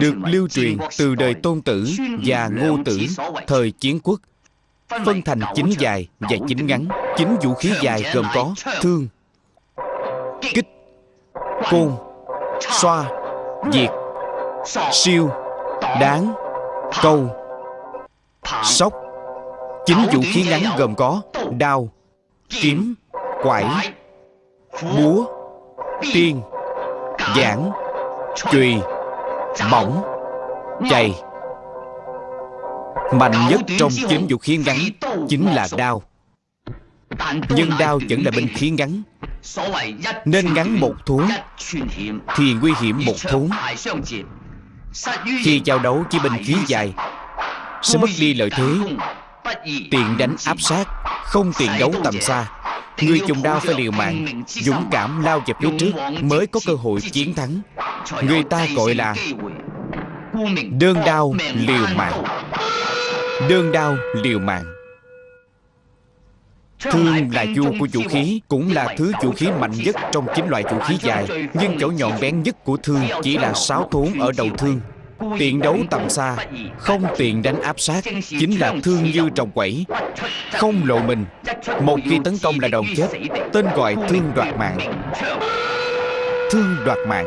được lưu truyền từ đời tôn tử và ngô tử thời chiến quốc. Phân thành chính dài và chính ngắn. Chính vũ khí dài gồm có thương kích côn xoa diệt siêu đáng câu sóc. Chính vũ khí ngắn gồm có đao kiếm quải búa tiên giảng chùy bổng chày. Mạnh nhất trong chính vũ khí ngắn chính là đao. Nhưng đao vẫn là binh khí ngắn. Nên ngắn một thốn thì nguy hiểm một thốn khi giao đấu với binh khí dài sẽ mất đi lợi thế. tiền đánh áp sát không tiền đấu tầm xa người dùng đao phải liều mạng dũng cảm lao về phía trước mới có cơ hội chiến thắng. người ta gọi là đơn đao liều mạng. đơn đao liều mạng. Thương là vua của vũ khí Cũng là thứ vũ khí mạnh nhất trong chín loại vũ khí dài. Nhưng chỗ nhọn bén nhất của thương Chỉ là sáu thốn ở đầu thương Tiện đấu tầm xa, Không tiện đánh áp sát, Chính là thương như trồng quẩy. Không lộ mình, Một khi tấn công là đòn chết, Tên gọi thương đoạt mạng. Thương đoạt mạng.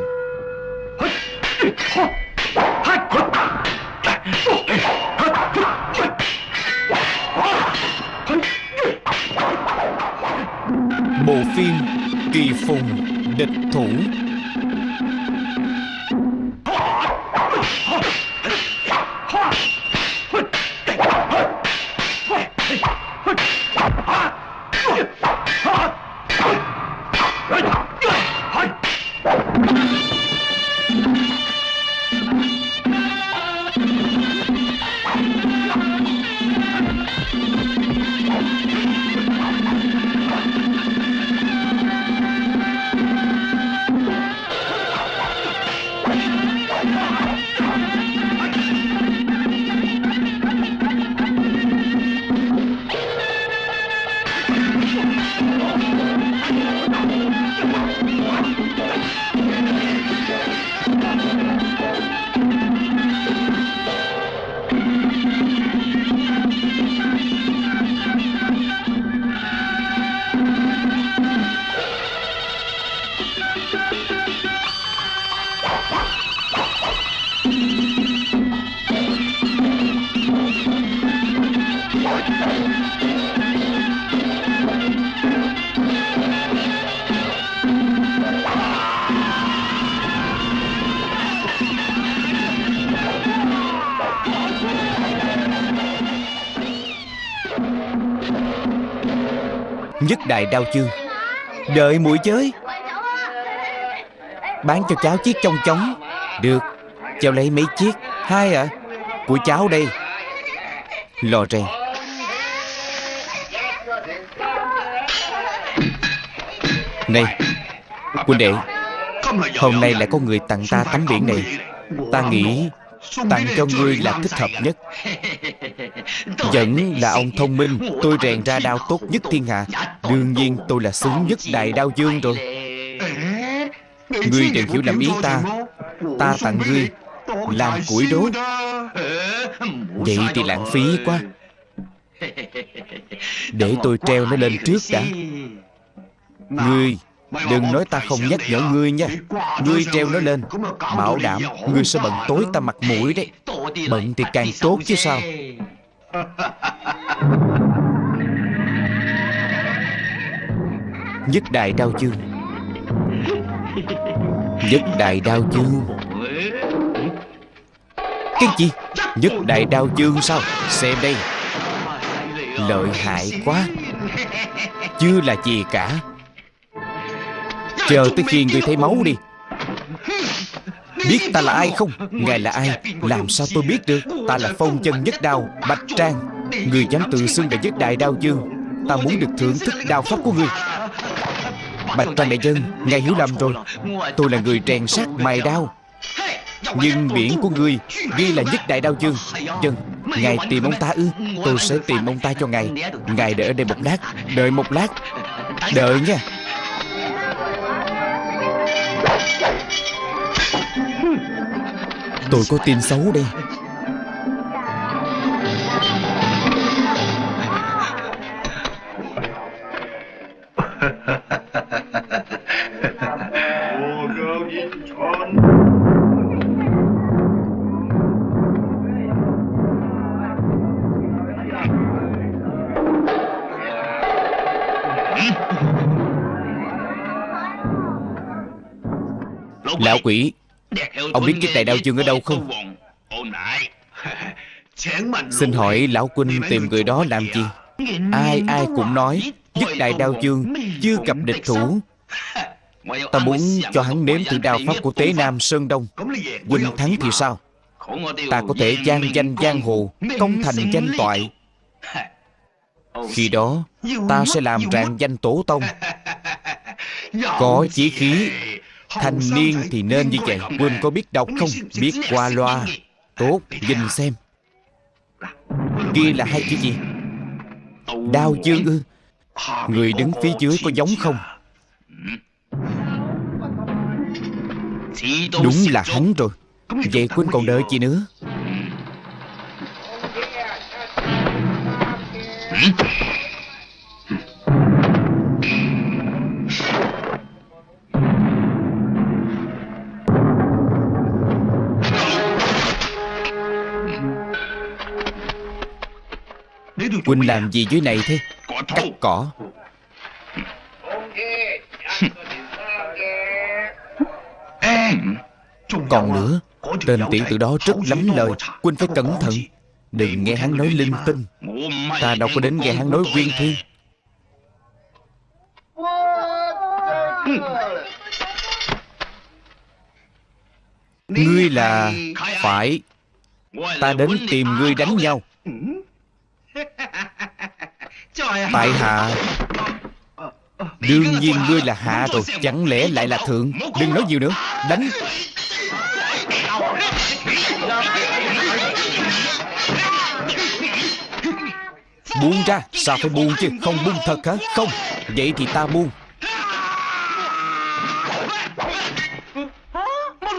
Bộ phim Kỳ Phùng Địch Thủ. 嘿嘿嘿 Nhất đại đao chương Đợi mũi chới. Bán cho cháu chiếc trong chóng. Được. Cháu lấy mấy chiếc? Hai ạ. À? Của cháu đây. Lò rèn Này, Quân đệ. Hôm nay lại có người tặng ta tấm biển này. Ta nghĩ Tặng cho ngươi là thích hợp nhất. Vẫn là ông thông minh. Tôi rèn ra đao tốt nhất thiên hạ. Đương nhiên tôi là xứng nhất đại đao dương rồi. Ngươi đừng hiểu lầm ý ta. Ta tặng ngươi Làm củi đốt. Vậy thì lãng phí quá. Để tôi treo nó lên trước đã. Ngươi Đừng nói ta không nhắc nhở ngươi nha. Ngươi treo nó lên. Bảo đảm ngươi sẽ bận tối ta mặt mũi đấy. Bận thì càng tốt chứ sao Nhất đại đao chương. Nhất đại đao chương. Cái gì? Nhất đại đao chương sao? Xem đây. Lợi hại quá. Chưa là gì cả. Chờ tới khi người thấy máu đi. Biết ta là ai không? Ngài là ai? Làm sao tôi biết được? Ta là phong chân nhất đao, Bạch Trang. Người dám tự xưng là nhất đại đao dương. Ta muốn được thưởng thức đao pháp của ngươi Bạch Trang đại dân Ngài hiểu lầm rồi. Tôi là người rèn sát mài đao. Nhưng biển của ngươi Ghi là nhất đại đao dương. Dân, Ngài tìm ông ta ư? Tôi sẽ tìm ông ta cho ngài. Ngài đợi ở đây một lát. Đợi một lát. Đợi nha. Tôi có tin xấu đây. Lão quỷ Ông biết chiếc đại đao chương ở đâu không? Xin hỏi lão huynh tìm người đó làm gì? Ai ai cũng nói Dứt đại đao chương Chưa? Gặp địch thủ. Ta muốn cho hắn nếm thử đao pháp của Tế Nam Sơn Đông. Huynh thắng thì sao? Ta có thể gian danh giang hồ Công thành danh toại. Khi đó Ta sẽ làm rạng danh tổ tông. Có chí khí Thanh niên thì nên như vậy Huynh có biết đọc không? Biết qua loa. Tốt nhìn xem. Kia là hai chữ gì? Đao chương ư? Người đứng phía dưới có giống không? Đúng là hắn rồi. Vậy Quynh còn đợi gì nữa Quynh làm gì dưới này thế? Cắt cỏ. Còn nữa Tên tiểu tử đó rất lắm lời. Quynh phải cẩn thận. Đừng nghe hắn nói linh tinh. Ta đâu có đến nghe hắn nói viên thiên Ngươi là Phải. Ta đến tìm ngươi đánh nhau Tại hạ, Đương nhiên ngươi là hạ rồi, Chẳng lẽ lại là thượng? Đừng nói nhiều nữa, Đánh. Buông ra, Sao phải buông chứ? Không buông thật hả? Không, Vậy thì ta buông.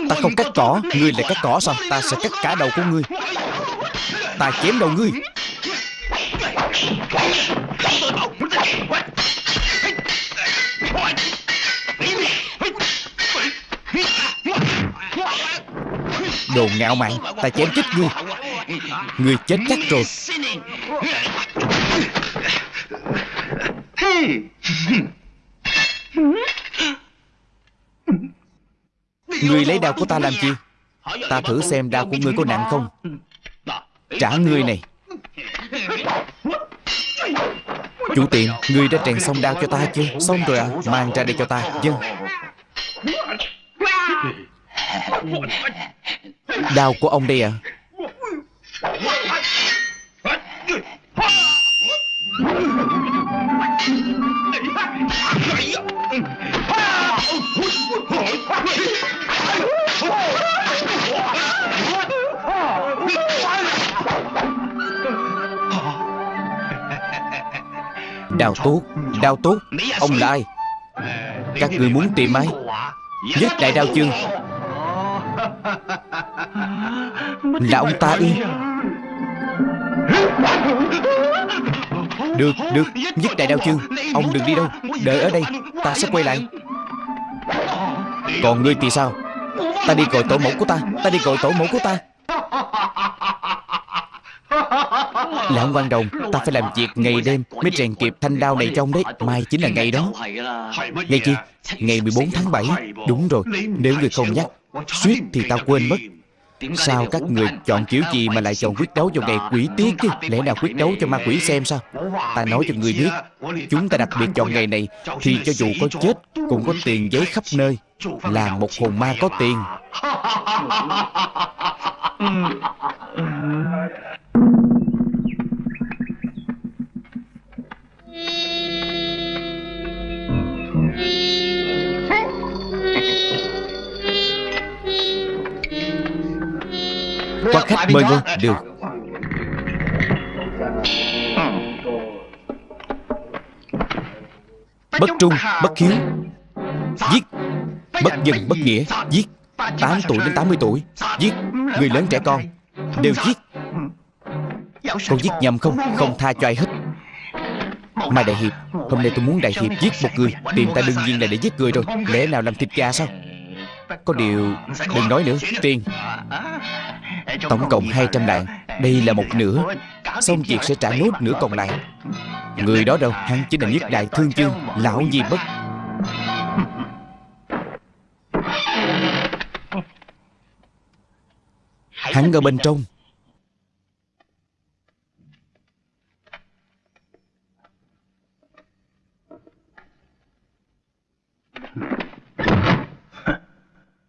Ta không cắt cỏ, Ngươi lại cắt cỏ sao Ta sẽ cắt cả đầu của ngươi. Ta chém đầu ngươi. Đồ ngạo mạn, Ta chém chết ngươi. Ngươi chết chắc rồi. Ngươi lấy đao của ta làm chi? Ta thử xem đao của ngươi có nặng không. Trả ngươi này. Chủ tiệm Ngươi đã trèn xong đao cho ta chưa? Xong rồi à Mang ra đây cho ta. Dân. Đao của ông đây à Đào tốt Đào tốt Ông là ai? Các người muốn tìm ai? Nhất đại đao chương. Là ông ta ư? Được, được Nhất đại đao chương. Ông đừng đi đâu Đợi ở đây Ta sẽ quay lại. Còn ngươi thì sao? Ta đi gọi tổ mẫu của ta Ta đi gọi tổ mẫu của ta. Lão văn đồng. Ta phải làm việc ngày đêm Mới rèn kịp thanh đao này trong đấy. Mai chính là ngày đó. Ngày chi Ngày 14 tháng 7 Đúng rồi, Nếu người không nhắc, Suýt thì tao quên mất. Sao các người chọn kiểu gì mà lại chọn quyết đấu vào ngày quỷ tiết chứ? Lẽ nào quyết đấu cho ma quỷ xem sao? Ta nói cho người biết, Chúng ta đặc biệt chọn ngày này Thì cho dù có chết, Cũng có tiền giấy khắp nơi. Là một hồn ma có tiền. Có khách mời ngôi Được Bất trung, bất hiếu. Giết. Bất dân, bất nghĩa. Giết. 8 tuổi đến 80 tuổi. Giết. Người lớn trẻ con. Đều giết. Có giết nhầm không? Không tha cho ai hết Mai Đại Hiệp, Hôm nay tôi muốn Đại Hiệp giết một người. Tìm ta đương nhiên là để giết người rồi. Lẽ nào làm thịt gà sao? Có điều Đừng nói nữa Tiền Tổng cộng 200 lạng Đây là một nửa. Xong việc sẽ trả nốt nửa còn lại. Người đó đâu? Hắn chính là nhất đại thương chương, Lão Di Bất. Hắn ở bên trong.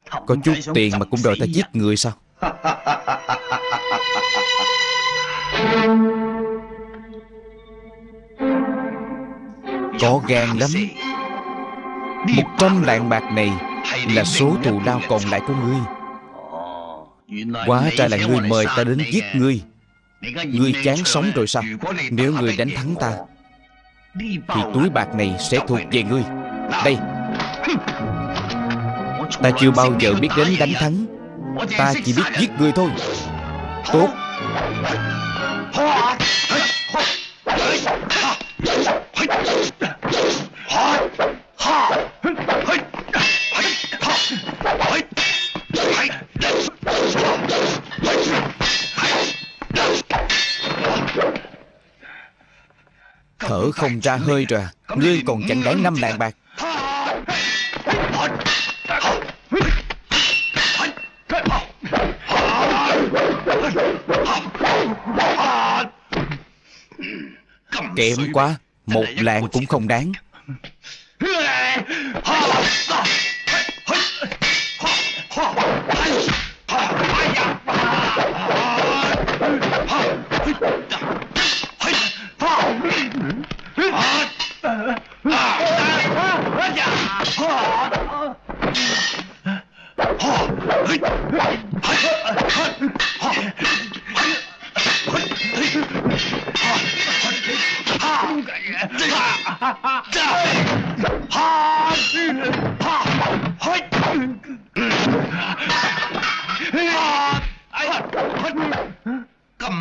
Có chút tiền mà cũng đòi ta giết người sao? Có gan lắm. Một trăm lạng bạc này Là số thù lao còn lại của ngươi. Quá ra là ngươi mời ta đến giết ngươi. Ngươi chán sống rồi sao? Nếu ngươi đánh thắng ta Thì túi bạc này sẽ thuộc về ngươi. Đây Ta chưa bao giờ biết đến đánh thắng. Ta chỉ biết giết người thôi. Tốt. Thở không ra hơi rồi. Ngươi còn chẳng đáng năm lạng bạc. Kém quá Một lạng cũng không đáng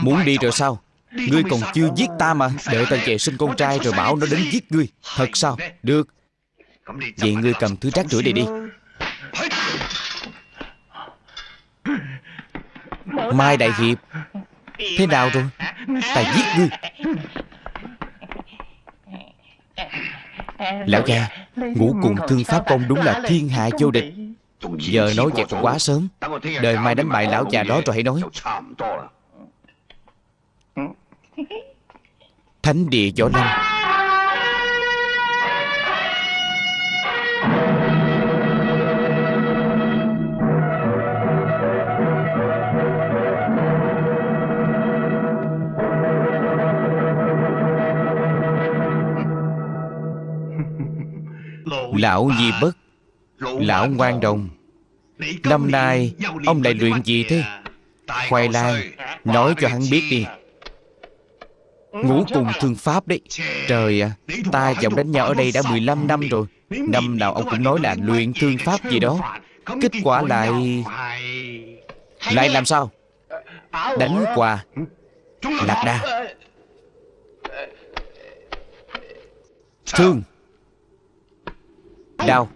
Muốn đi rồi sao? Ngươi còn chưa giết ta mà. Đợi ta về sinh con trai rồi bảo nó đến giết ngươi. Thật sao? Được. Vậy ngươi cầm thứ rác rưởi này đi. Mai Đại Hiệp. Thế nào rồi? Ta giết ngươi Lão gia Ngũ cùng thương pháp công đúng là thiên hạ vô địch. Giờ nói vậy còn quá sớm. Đời mai đánh bại lão già đó rồi hãy nói. Thánh địa võ lâm Lão Di Bất Lão Ngoan Đồng Năm nay Ông lại luyện gì thế? Khoai lang Nói cho hắn biết đi. Ngủ cùng thương pháp đấy. Trời ạ à, Ta và ông đánh nhau ở đây đã 15 năm rồi. Năm nào ông cũng nói là luyện thương pháp gì đó. Kết quả lại Lại làm sao? Đánh quà. Lạc đa Thương. Đau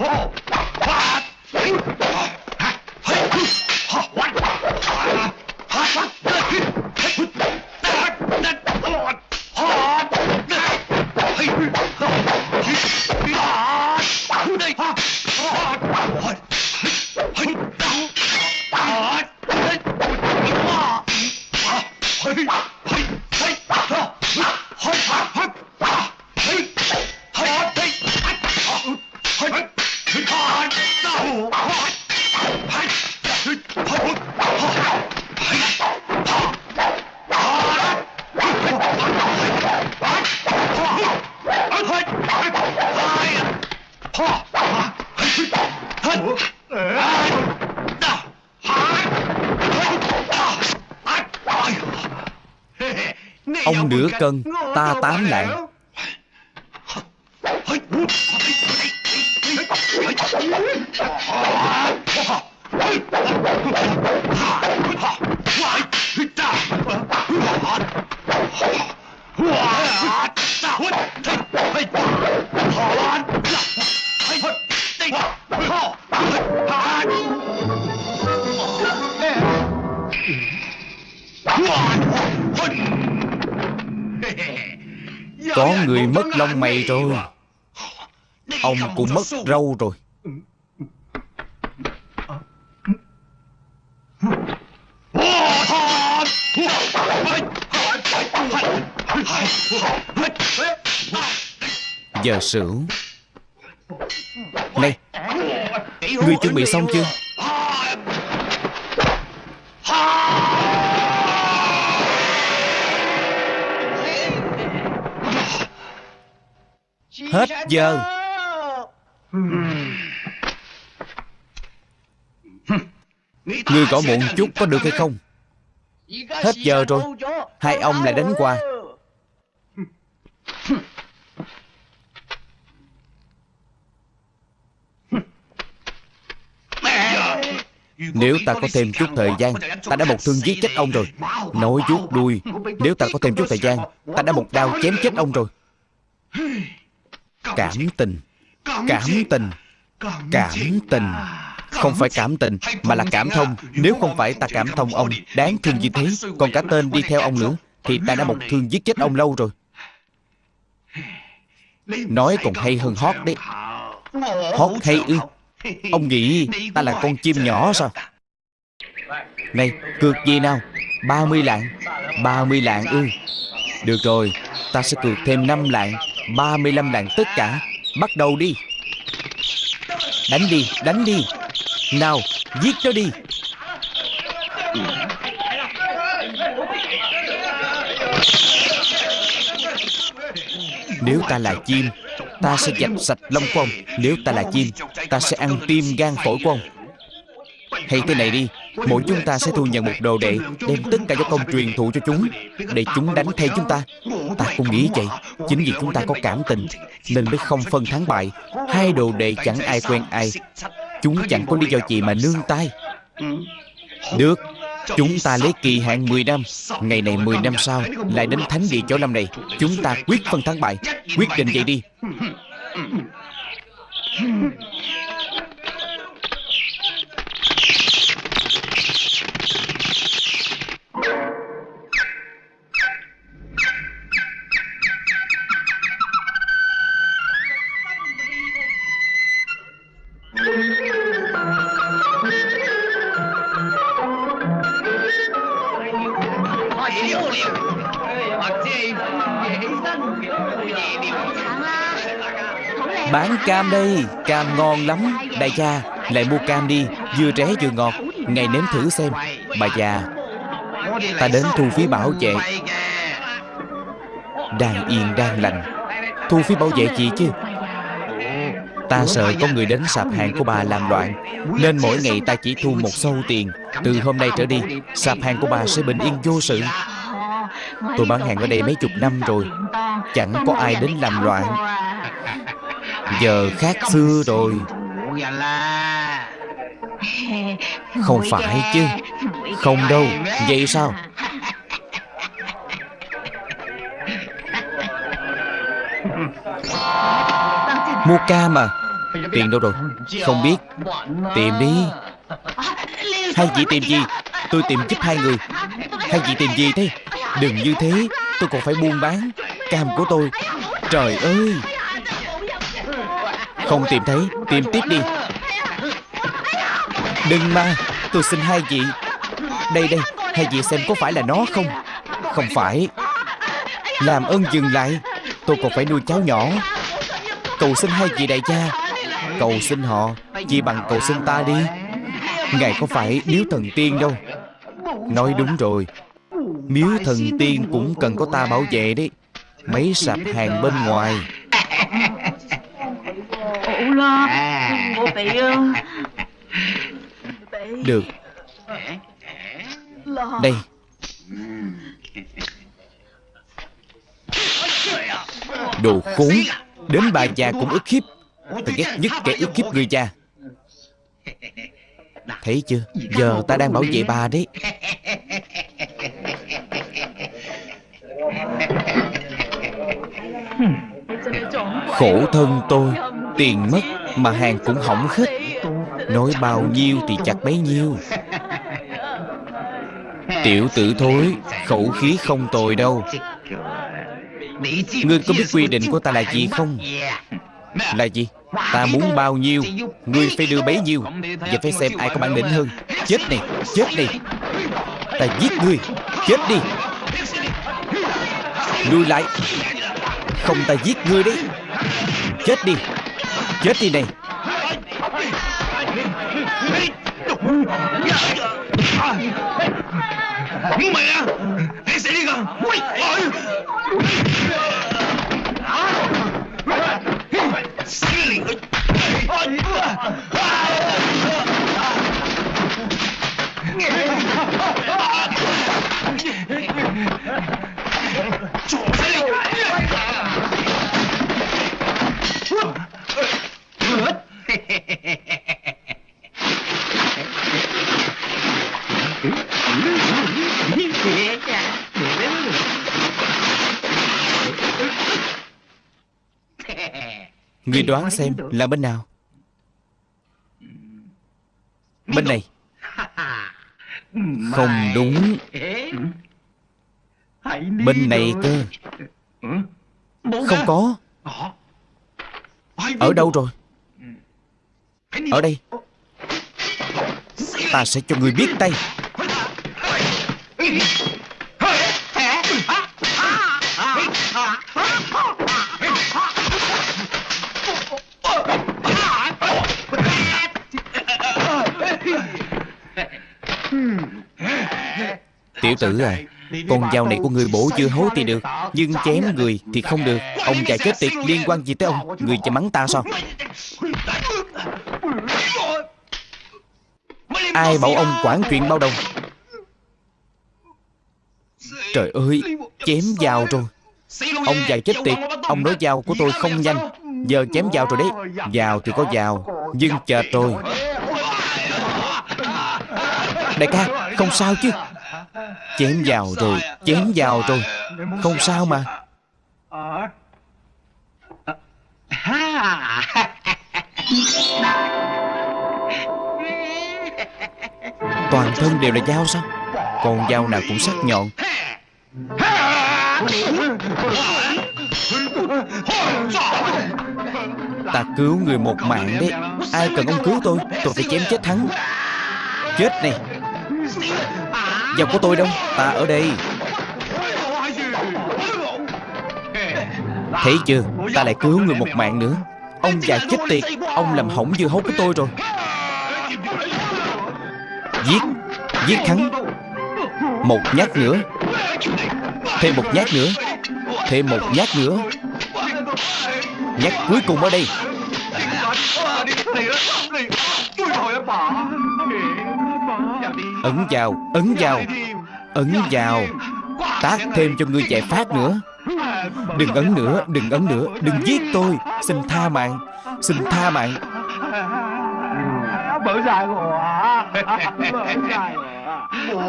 Oh! Ông nửa cân, ta tám lạng lông mày rồi. Ông cũng mất râu rồi. Giờ sửu. Này Ngươi chuẩn bị xong chưa? Giờ. Ngươi gõ muộn chút có được hay không? Hết giờ rồi, Hai ông lại đánh qua. Nếu ta có thêm chút thời gian, Ta đã một thương giết chết ông rồi. Nói vuốt đuôi, Nếu ta có thêm chút thời gian, Ta đã một đao chém chết ông rồi. Cảm tình. Cảm tình. Cảm tình. Không phải cảm tình Mà là cảm thông. Nếu không phải ta cảm thông ông Đáng thương như thế? Còn cả tên đi theo ông nữa Thì ta đã một thương giết chết ông lâu rồi. Nói còn hay hơn hót đấy. Hót hay ư? Ông nghĩ ta là con chim nhỏ sao? Này cược gì nào? 30 lạng. 30 lạng ư? Được rồi Ta sẽ cược thêm 5 lạng 35 lạng tất cả. Bắt đầu đi. Đánh đi, đánh đi. Nào, giết nó đi. Nếu ta là chim Ta sẽ dạch sạch lông của ông. Nếu ta là chim Ta sẽ ăn tim gan phổi của ông. Hay thế này đi. Mỗi chúng ta sẽ thu nhận một đồ đệ, Đem tất cả các công truyền thụ cho chúng, Để chúng đánh thay chúng ta. Ta cũng nghĩ vậy. Chính vì chúng ta có cảm tình, Nên mới không phân thắng bại. Hai đồ đệ chẳng ai quen ai. Chúng chẳng có lý do gì mà nương tay. Được, Chúng ta lấy kỳ hạn 10 năm. Ngày này 10 năm sau, Lại đến thánh địa chỗ năm này. Chúng ta quyết phân thắng bại. Quyết định vậy đi. Cam đây, Cam ngon lắm. Đại gia, Lại mua cam đi, Vừa rẻ vừa ngọt. Ngày nếm thử xem. Bà già, Ta đến thu phí bảo vệ Đang yên, đang lành. Thu phí bảo vệ chị chứ? Ta sợ có người đến sạp hàng của bà làm loạn, Nên mỗi ngày ta chỉ thu một sâu tiền. Từ hôm nay trở đi, Sạp hàng của bà sẽ bình yên vô sự. Tôi bán hàng ở đây mấy chục năm rồi, Chẳng có ai đến làm loạn. Giờ khác xưa rồi. Không phải chứ. Không đâu. Vậy sao? Mua cam mà. Tiền đâu rồi? Không biết. Tìm đi. Hai vị tìm gì? Tôi tìm giúp hai người. Hai vị tìm gì thế? Đừng như thế. Tôi còn phải buôn bán. Cam của tôi. Trời ơi không tìm thấy, Tìm tiếp đi. Đừng mà, Tôi xin hai vị. Đây đây, Hai vị xem có phải là nó không? Không phải. Làm ơn dừng lại. Tôi còn phải nuôi cháu nhỏ. Cầu xin hai vị đại gia. Cầu xin họ, Chỉ bằng cầu xin ta đi. Ngài có phải miếu thần tiên đâu? Nói đúng rồi. Miếu thần tiên cũng cần có ta bảo vệ đấy. Mấy sạp hàng bên ngoài. Được. Đây. Đồ khốn. Đến bà già cũng ức hiếp. Ta ghét nhất kẻ ức hiếp người già. Thấy chưa? Giờ ta đang bảo vệ bà đấy. Khổ thân tôi Tiền mất mà hàng cũng hỏng hết Nói bao nhiêu thì chặt bấy nhiêu. Tiểu tử thối, Khẩu khí không tồi đâu. Ngươi có biết quy định của ta là gì không? Là gì? Ta muốn bao nhiêu, Ngươi phải đưa bấy nhiêu Và phải xem ai có bản lĩnh hơn. Chết này Chết này Ta giết ngươi, Chết đi. Lui lại. Không ta giết ngươi đấy. Chết đi. Chết đi này Mẹ Hãy xử đi con Xử lý！Người đoán xem là bên nào? Bên này. Không đúng. Bên này cơ. Không có. Ở đâu rồi? Ở đây. Ta sẽ cho người biết tay Tiểu tử à Con dao này của người bổ chưa hối thì được, Nhưng chém người thì không được. Ông già chết tiệt, liên quan gì tới ông? Người chả mắng ta sao? Ai bảo ông quản chuyện bao đồng? Trời ơi, Chém dao rồi. Ông già chết tiệt, Ông nói dao của tôi không nhanh. Giờ chém dao rồi đấy. Dao thì có dao, Nhưng chờ tôi Đại ca, Không sao chứ? Chém vào rồi, Chém vào rồi. Không sao mà. Toàn thân đều là dao sao? Còn dao nào cũng sắc nhọn. Ta cứu người một mạng đấy. Ai cần ông cứu tôi? Tôi phải chém chết thắng Chết này dòng của tôi đâu? Ta ở đây. Thấy chưa? Ta lại cứu người một mạng nữa. Ông già chết tiệt. Ông làm hỏng dưa hấu của tôi rồi. Giết. Giết hắn. Một nhát nữa. Thêm một nhát nữa. Thêm một nhát nữa. Nhát cuối cùng ở đây. Ấn vào Ấn vào Ấn vào. Tác thêm cho ngươi chạy phát nữa. Đừng ấn nữa Đừng ấn nữa. Đừng giết tôi. Xin tha mạng. Xin tha mạng.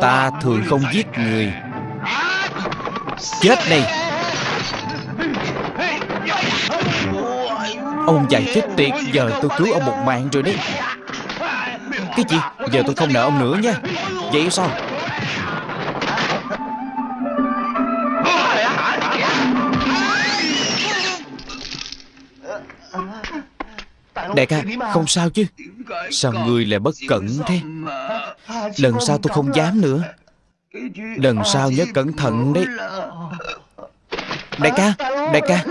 Ta thường không giết người. Chết này Ông già chết tiệt. Giờ tôi cứu ông một mạng rồi đấy cái gì? Giờ tôi không nợ ông nữa nha. Vậy sao? Đại ca, Không sao chứ. Sao người lại bất cẩn thế? Lần sau tôi không dám nữa. Lần sau nhớ cẩn thận đấy. Đại ca Đại ca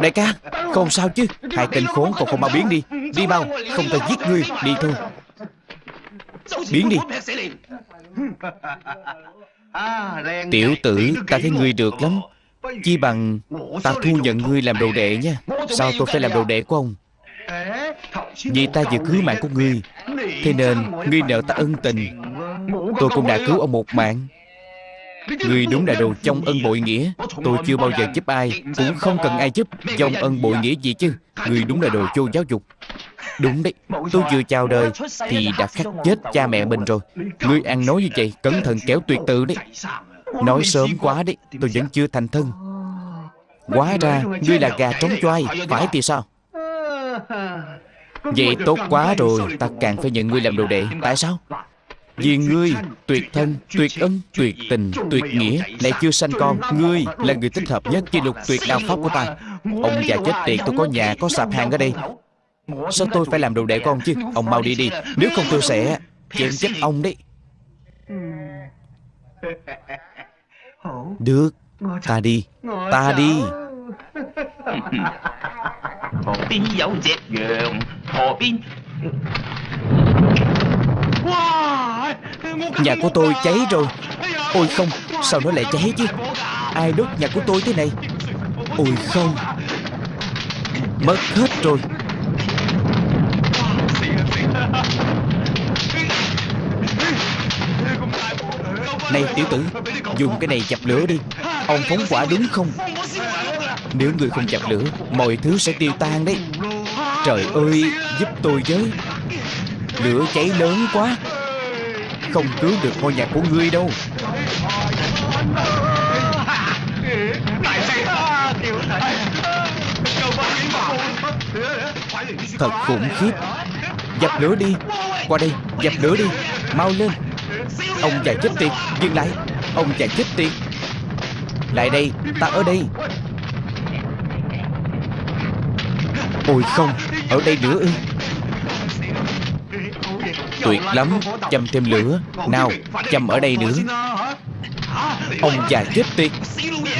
Đại ca, Không sao chứ. Hai tên khốn còn không mau biến đi. Đi mau, Không ta giết ngươi. Đi thôi. Biến đi. Tiểu tử Ta thấy ngươi được lắm. Chi bằng Ta thu nhận ngươi làm đồ đệ nha. Sao tôi phải làm đồ đệ của ông? Vì ta vừa cứu mạng của ngươi Thế nên ngươi nợ ta ân tình. Tôi cũng đã cứu ông một mạng. Người đúng là đồ trong ân bội nghĩa. Tôi chưa bao giờ giúp ai Cũng không cần ai giúp. Dòng ân bội nghĩa gì chứ? Người đúng là đồ vô giáo dục Đúng đấy Tôi vừa chào đời Thì đã khắc chết cha mẹ mình rồi. Ngươi ăn nói như vậy Cẩn thận kéo tuyệt tự đấy. Nói sớm quá đấy Tôi vẫn chưa thành thân. Quá ra Ngươi là gà trống choai Phải thì sao? Vậy tốt quá rồi Ta càng phải nhận ngươi làm đồ đệ. Tại sao? Vì ngươi tuyệt thân, tuyệt ân, tuyệt tình, tuyệt nghĩa. Lại chưa sanh con Ngươi là người thích hợp nhất Chi lục tuyệt đạo pháp của ta. Ông già chết tiệt tôi có nhà, có sạp hàng ở đây Sao tôi phải làm đồ đệ của ông chứ? Ông mau đi đi. Nếu không tôi sẽ chém chết ông đấy. Được. Ta đi. Ta đi. Nhà của tôi cháy rồi. Ôi không Sao nó lại cháy chứ? Ai đốt nhà của tôi thế này? Ôi không. Mất hết rồi Này, tiểu tử, Dùng cái này chập lửa đi. Ông phóng quả đúng không? Nếu người không chập lửa, Mọi thứ sẽ tiêu tan đấy. Trời ơi, Giúp tôi với. Lửa cháy lớn quá. Không cứu được ngôi nhà của ngươi đâu. Thật khủng khiếp. Dập lửa đi. Qua đây, Dập lửa đi. Mau lên. Ông già chết tiệt, Dừng lại. Ông già chết tiệt. Lại đây, Ta ở đây. Ôi không, Ở đây nữa ư? Tuyệt lắm, Châm thêm lửa. Nào, Châm ở đây nữa. Ông già chết tiệt.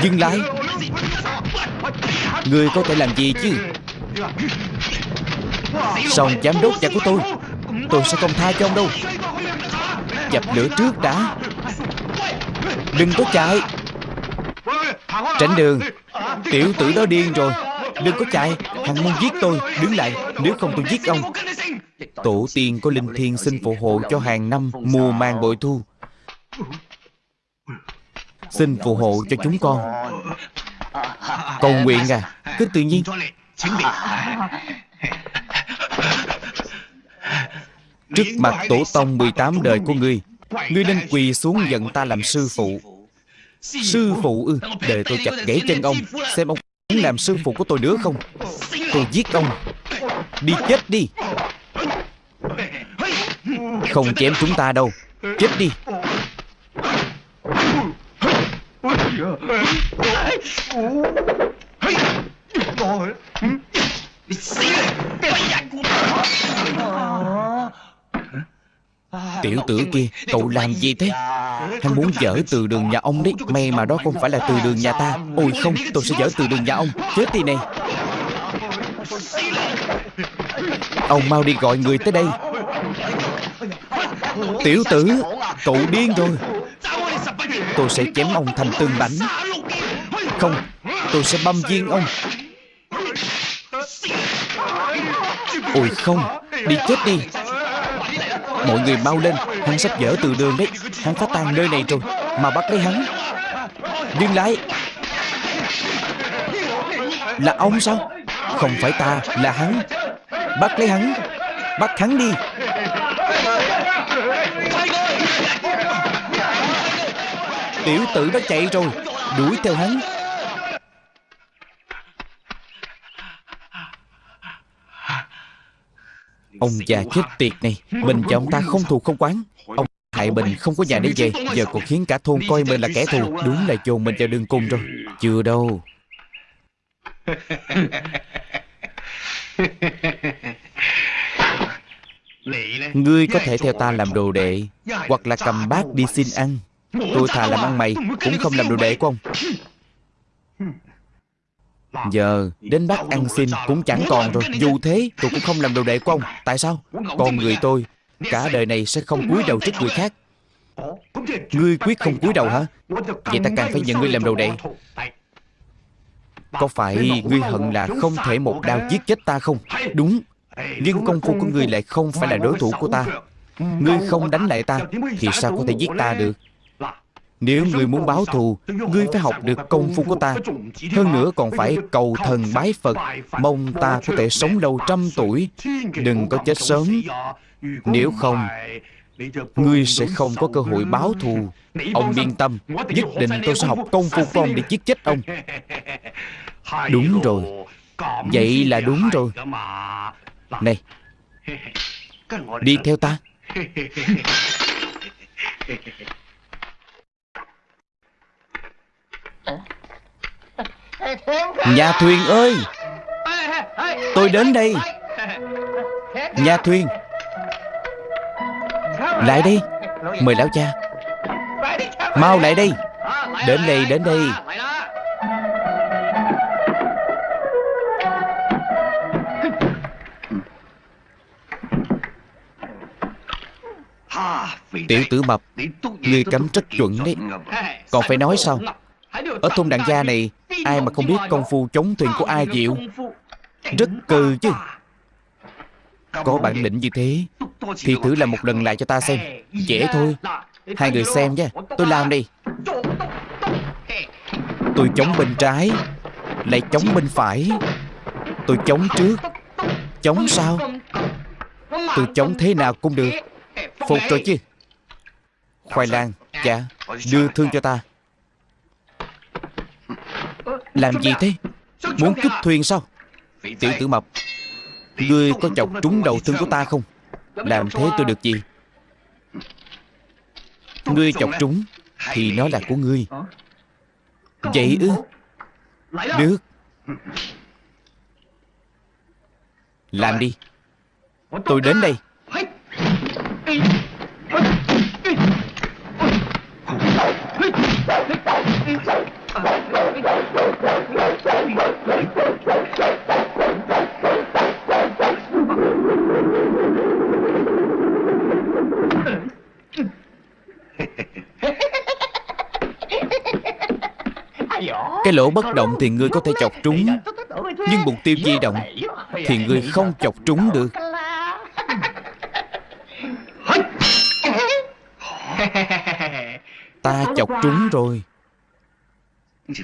Dừng lại. Người có thể làm gì chứ? Xong giám đốc nhà của tôi Tôi sẽ không tha cho ông đâu. Dập lửa trước đã. Đừng có chạy. Tránh đường. Tiểu tử đó điên rồi. Đừng có chạy. Hắn muốn giết tôi. Đứng lại. Nếu không tôi giết ông. Tổ tiên có linh thiêng xin phù hộ cho hàng năm mùa màng bội thu. Xin phù hộ cho chúng con. Cầu nguyện à. Cứ tự nhiên. Trước mặt tổ tông 18 đời của ngươi Ngươi nên quỳ xuống nhận ta làm sư phụ. Sư phụ. Ư Để tôi chặt gãy chân ông. Xem ông muốn làm sư phụ của tôi nữa không? Tôi giết ông. Đi chết đi. Không chém chúng ta đâu. Chết đi Tiểu tử kia Cậu làm gì thế? Hắn muốn dở từ đường nhà ông đấy. May mà đó không phải là từ đường nhà ta. Ôi không tôi sẽ dở từ đường nhà ông. Chết đi này Ông mau đi gọi người tới đây. Tiểu tử Cậu điên rồi. Tôi sẽ chém ông thành từng mảnh Không Tôi sẽ băm viên ông. Ôi không Đi chết đi Mọi người mau lên, Hắn sắp dở từ đường đấy. Hắn phá tan nơi này rồi, Mà bắt lấy hắn. Dừng lại Là ông sao? Không phải ta, Là hắn. Bắt lấy hắn. Bắt hắn đi. Tiểu tử đã chạy rồi, Đuổi theo hắn. Ông già chết tiệt này. Mình và ông ta không thù không quán Ông hại mình không có nhà để về. Giờ còn khiến cả thôn coi mình là kẻ thù. Đúng là chồn mình vào đường cùng rồi. Chưa đâu. Ngươi có thể theo ta làm đồ đệ, Hoặc là cầm bát đi xin ăn. Tôi thà làm ăn mày, Cũng không làm đồ đệ của ông. Giờ đến bác ăn xin cũng chẳng còn rồi. Dù thế tôi cũng không làm đồ đệ của ông. Tại sao? Con người tôi Cả đời này sẽ không cúi đầu trước người khác. Ngươi quyết không cúi đầu hả? Vậy ta càng phải nhận ngươi làm đồ đệ. Có phải ngươi hận là không thể một đao giết chết ta không? Đúng. Nhưng công phu của ngươi lại không phải là đối thủ của ta. Ngươi không đánh lại ta Thì sao có thể giết ta được Nếu ngươi muốn báo thù Ngươi phải học được công phu của ta. Hơn nữa còn phải cầu thần bái Phật Mong ta có thể sống lâu trăm tuổi. Đừng có chết sớm. Nếu không Ngươi sẽ không có cơ hội báo thù. Ông yên tâm Nhất định tôi sẽ học công phu của ông để giết chết ông. Đúng rồi. Vậy là đúng rồi. Này. Đi theo ta Nhà thuyền ơi! Tôi đến đây. Nhà thuyền. Lại đây. Mời lão cha. Mau lại đây. Đến đây, đến đây. Tiểu tử mập Ngươi cấm rất chuẩn đấy. Còn phải nói sao ở thôn đặng gia này, Ai mà không biết công phu chống thuyền của ai diệu Rất cừ chứ. Có bản lĩnh như thế, Thì thử làm một lần lại cho ta xem. Dễ thôi. Hai người xem nha. Tôi làm đi Tôi chống bên trái, Lại chống bên phải. Tôi chống trước. Chống sau. Tôi chống thế nào cũng được. Phục rồi chứ. Khoai lang Dạ Đưa thương cho ta. Làm gì thế? Muốn cướp thuyền sao? Tiểu tử mập, Ngươi có chọc trúng đầu thương của ta không? Làm thế tôi được gì? Ngươi chọc trúng Thì nó là của ngươi. Vậy ư? Được. Làm đi. Tôi đến đây. Cái lỗ bất động thì ngươi có thể chọc trúng. Nhưng mục tiêu di động Thì ngươi không chọc trúng được. Ta chọc trúng rồi.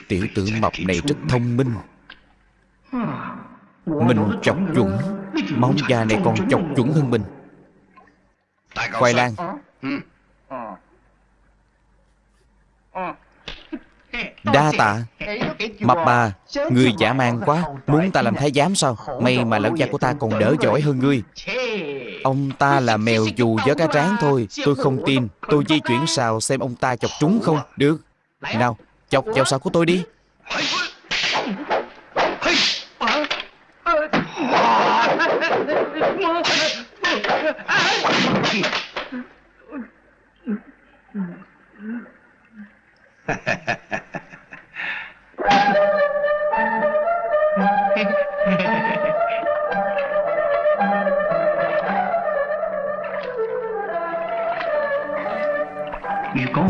Tiểu tử mập này rất thông minh Mình chọc chuẩn Móng già này còn chọc chuẩn hơn mình Khoai lang Đa tạ Mập bà Người giả man quá Muốn ta làm thái giám sao May mà lão cha của ta còn đỡ giỏi hơn ngươi Ông ta là mèo dù gió cá tráng thôi Tôi không tin Tôi di chuyển xào xem ông ta chọc trúng không Được Nào Chọc vào xào của tôi đi.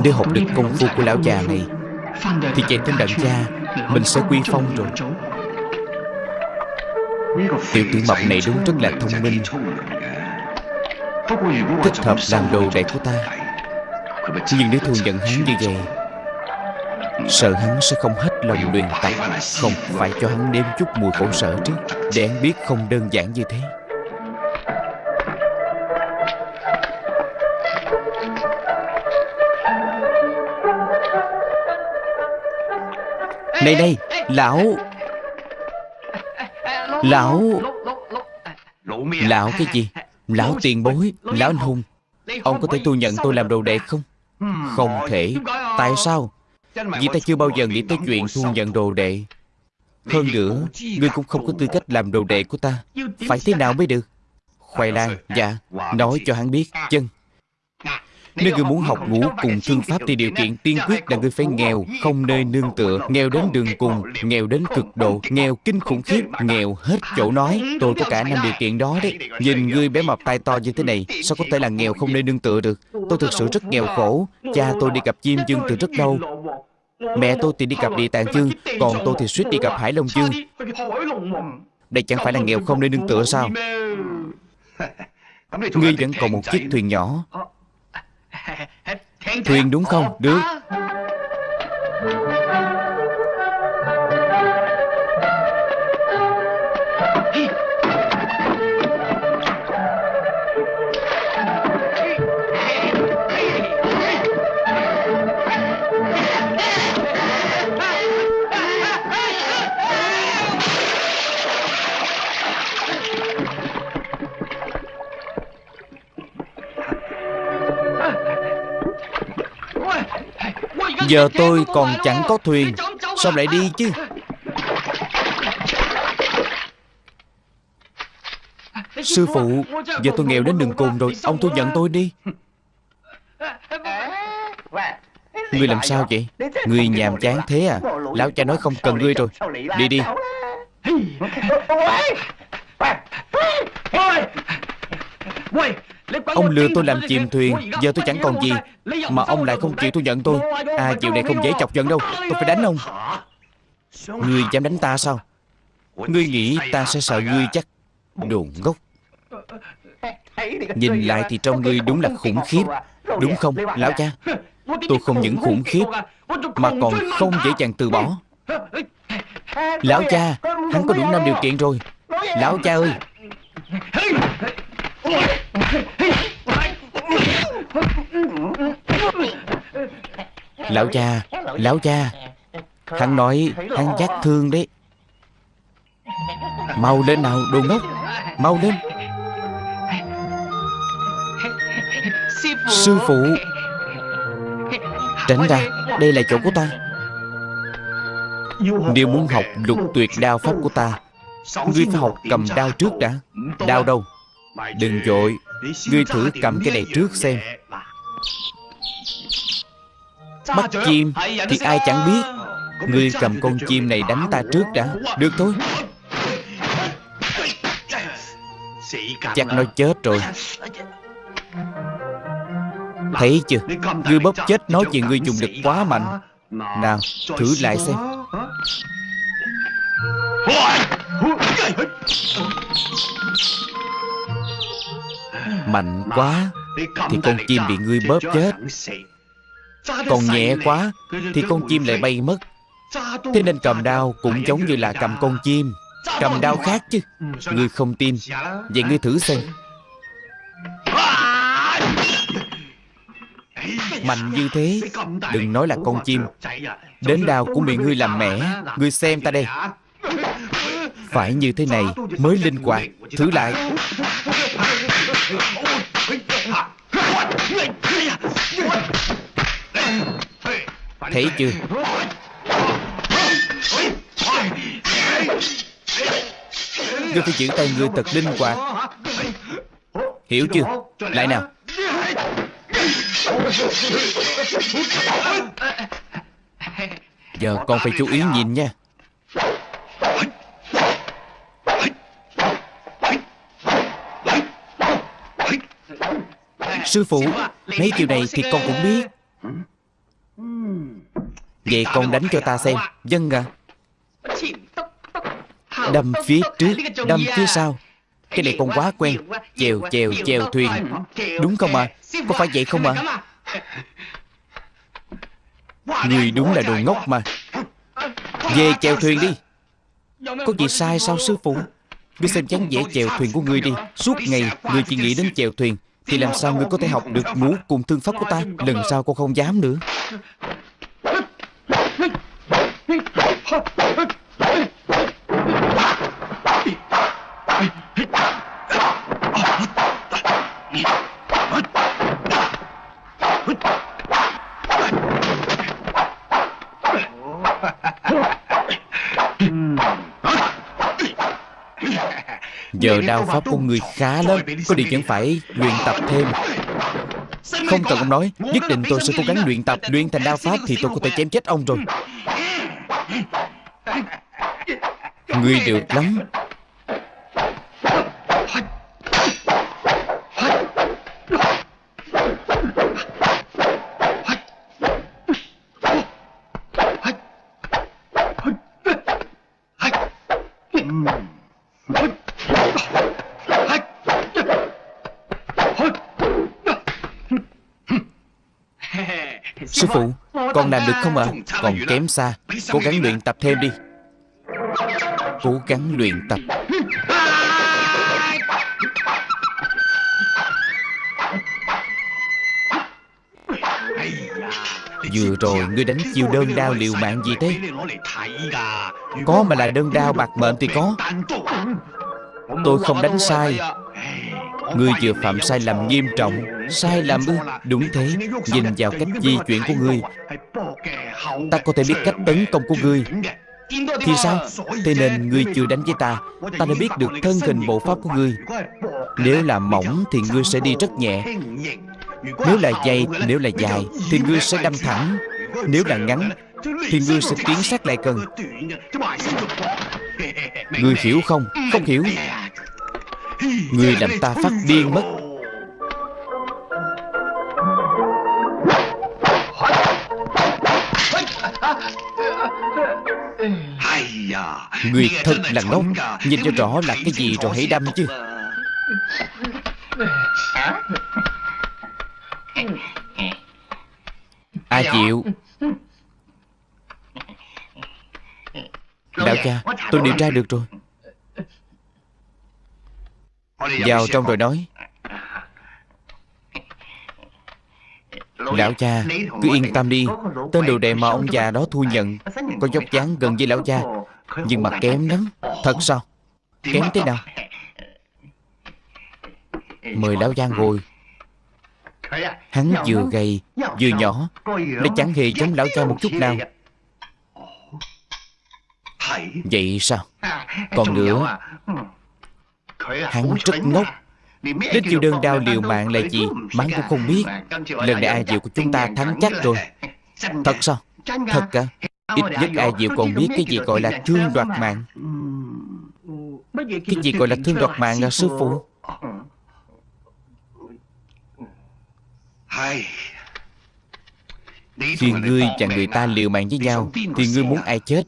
Nếu học được công phu của lão già này Thì chạy trên đặng cha Mình sẽ quy phong rồi. Tiểu tử mập này đúng rất là thông minh. Thích hợp làm đồ đệ của ta. Nhưng nếu thu nhận hắn như vậy Sợ hắn sẽ không hết lòng luyện tập Không? phải cho hắn nếm chút mùi khổ sở trước Để hắn biết không đơn giản như thế Này đây Lão. Lão. Lão cái gì? Lão tiền bối, Lão anh hùng. Ông có thể thu nhận tôi làm đồ đệ không? Không thể. Tại sao? Vì ta chưa bao giờ nghĩ tới chuyện thu nhận đồ đệ. Hơn nữa, Ngươi cũng không có tư cách làm đồ đệ của ta. Phải thế nào mới được? Khoai lang Dạ Nói cho hắn biết. Chân nếu ngươi muốn học ngũ cùng thương pháp thì điều kiện tiên quyết là ngươi phải nghèo, không nơi nương tựa, nghèo đến đường cùng, nghèo đến cực độ, nghèo kinh khủng khiếp, nghèo hết chỗ nói. Tôi có cả năm điều kiện đó đấy. Nhìn ngươi bé mập tay to như thế này, sao có thể là nghèo không nơi nương tựa được? Tôi thực sự rất nghèo khổ. Cha tôi đi gặp chim dương từ rất lâu. Mẹ tôi thì đi gặp địa tạng chương, còn tôi thì suýt đi gặp hải long chương. Đây chẳng phải là nghèo không nơi nương tựa sao? Ngươi vẫn còn một chiếc thuyền nhỏ Thuyền đúng không? Được. Giờ tôi còn chẳng có thuyền. Sao lại đi chứ? Sư phụ, Giờ tôi nghèo đến đường cùng rồi. Ông thu nhận tôi đi. Ngươi làm sao vậy? Ngươi nhàm chán thế à? Lão cha nói không cần ngươi rồi. Đi đi. Ông lừa tôi làm chìm thuyền Giờ tôi chẳng còn gì. Mà ông lại không chịu thu nhận tôi. À chuyện này không dễ chọc giận đâu. Tôi phải đánh ông. Ngươi dám đánh ta sao? Ngươi nghĩ ta sẽ sợ ngươi chắc Đồ ngốc. Nhìn lại thì trong ngươi đúng là khủng khiếp. Đúng không lão cha? Tôi không những khủng khiếp Mà còn không dễ dàng từ bỏ. Lão cha Hắn có đủ năm điều kiện rồi. Lão cha ơi Lão cha Lão cha. Hắn nói, hắn giác thương đấy. Mau lên nào, đồ ngốc. Mau lên. Sư phụ. Tránh ra, Đây là chỗ của ta. Nếu muốn học lục tuyệt đao pháp của ta, Ngươi phải học cầm đao trước đã. Đao đâu? Đừng dội Ngươi thử cầm cái này trước xem. Bắt chim Thì ai chẳng biết. Ngươi cầm con chim này đánh ta trước đã. Được thôi. Chắc nó chết rồi. Thấy chưa? Ngươi bóp chết nói chuyện ngươi dùng lực quá mạnh. Nào thử lại xem Mạnh quá. Thì con chim bị ngươi bóp chết. Còn nhẹ quá Thì con chim lại bay mất. Thế nên cầm đao cũng giống như là cầm con chim. Cầm đao khác chứ. Ngươi không tin. Vậy ngươi thử xem. Mạnh như thế. Đừng nói là con chim. Đến đao cũng bị ngươi làm mẻ Ngươi xem ta đây. Phải như thế này mới linh hoạt. Thử lại Thấy chưa? Ngươi phải giữ tay ngươi thật linh hoạt Hiểu chưa? Lại nào. Giờ con phải chú ý nhìn nha. Sư phụ. Mấy điều này thì con cũng biết. Vậy con đánh cho ta xem. Vâng Dân à Đâm phía trước, Đâm phía sau. Cái này con quá quen. Chèo chèo chèo thuyền. Đúng không ạ? À? Có phải vậy không ạ? À? Người đúng là đồ ngốc mà. Về chèo thuyền đi. Có gì sai sao, sư phụ? Ngươi xem chán dễ chèo thuyền của ngươi đi. Suốt ngày, ngươi chỉ nghĩ đến chèo thuyền. Thì làm sao ngươi có thể học được múa cùng thương pháp của ta? Lần sau con không dám nữa. Giờ đao pháp của người khá lắm Có điều vẫn phải luyện tập thêm. Không cần ông nói Nhất định tôi sẽ cố gắng luyện tập Luyện thành đao pháp thì tôi có thể chém chết ông rồi. Ngươi được lắm Sư phụ Còn làm được không ạ? À? Còn kém xa Cố gắng luyện tập thêm đi. Cố gắng luyện tập. Vừa rồi ngươi đánh chiêu đơn đao liều mạng gì thế? Có mà là đơn đao bạc mệnh thì có. Tôi không đánh sai Ngươi vừa phạm sai lầm nghiêm trọng, Sai lầm ư? Đúng thế, Nhìn vào cách di chuyển của ngươi Ta có thể biết cách tấn công của ngươi Thì sao? Thế nên ngươi chưa đánh với ta Ta đã biết được thân hình bộ pháp của ngươi Nếu là mỏng thì ngươi sẽ đi rất nhẹ. Nếu là dày, Nếu là dài Thì ngươi sẽ đâm thẳng. Nếu là ngắn Thì ngươi sẽ tiến sát lại cần Ngươi hiểu không? Không hiểu. Người làm ta phát điên mất. Người thật là ngốc. Nhìn cho rõ là cái gì rồi hãy đâm chứ. Ai chịu? Đạo cha, Tôi điều tra được rồi. Vào trong rồi nói. Lão cha Cứ yên tâm đi. Tên đồ đệ mà ông già đó thu nhận Có dốc dáng gần với lão cha. Nhưng mà kém lắm. Thật sao? Kém thế nào? Mời lão cha ngồi. Hắn vừa gầy Vừa nhỏ. Nó chẳng hề giống lão cha một chút nào. Vậy? Sao? Còn nữa Hắn rất ngốc Đến chiêu đơn đao liều mạng là gì Mắng cũng không biết. Lần này ai Diệu của chúng ta thắng chắc rồi. Thật sao? Thật cả Ít nhất ai Diệu còn biết cái gì gọi là thương đoạt mạng. Cái gì gọi là thương đoạt mạng là sư phụ? Khi ngươi và người ta liều mạng với nhau Thì ngươi muốn ai chết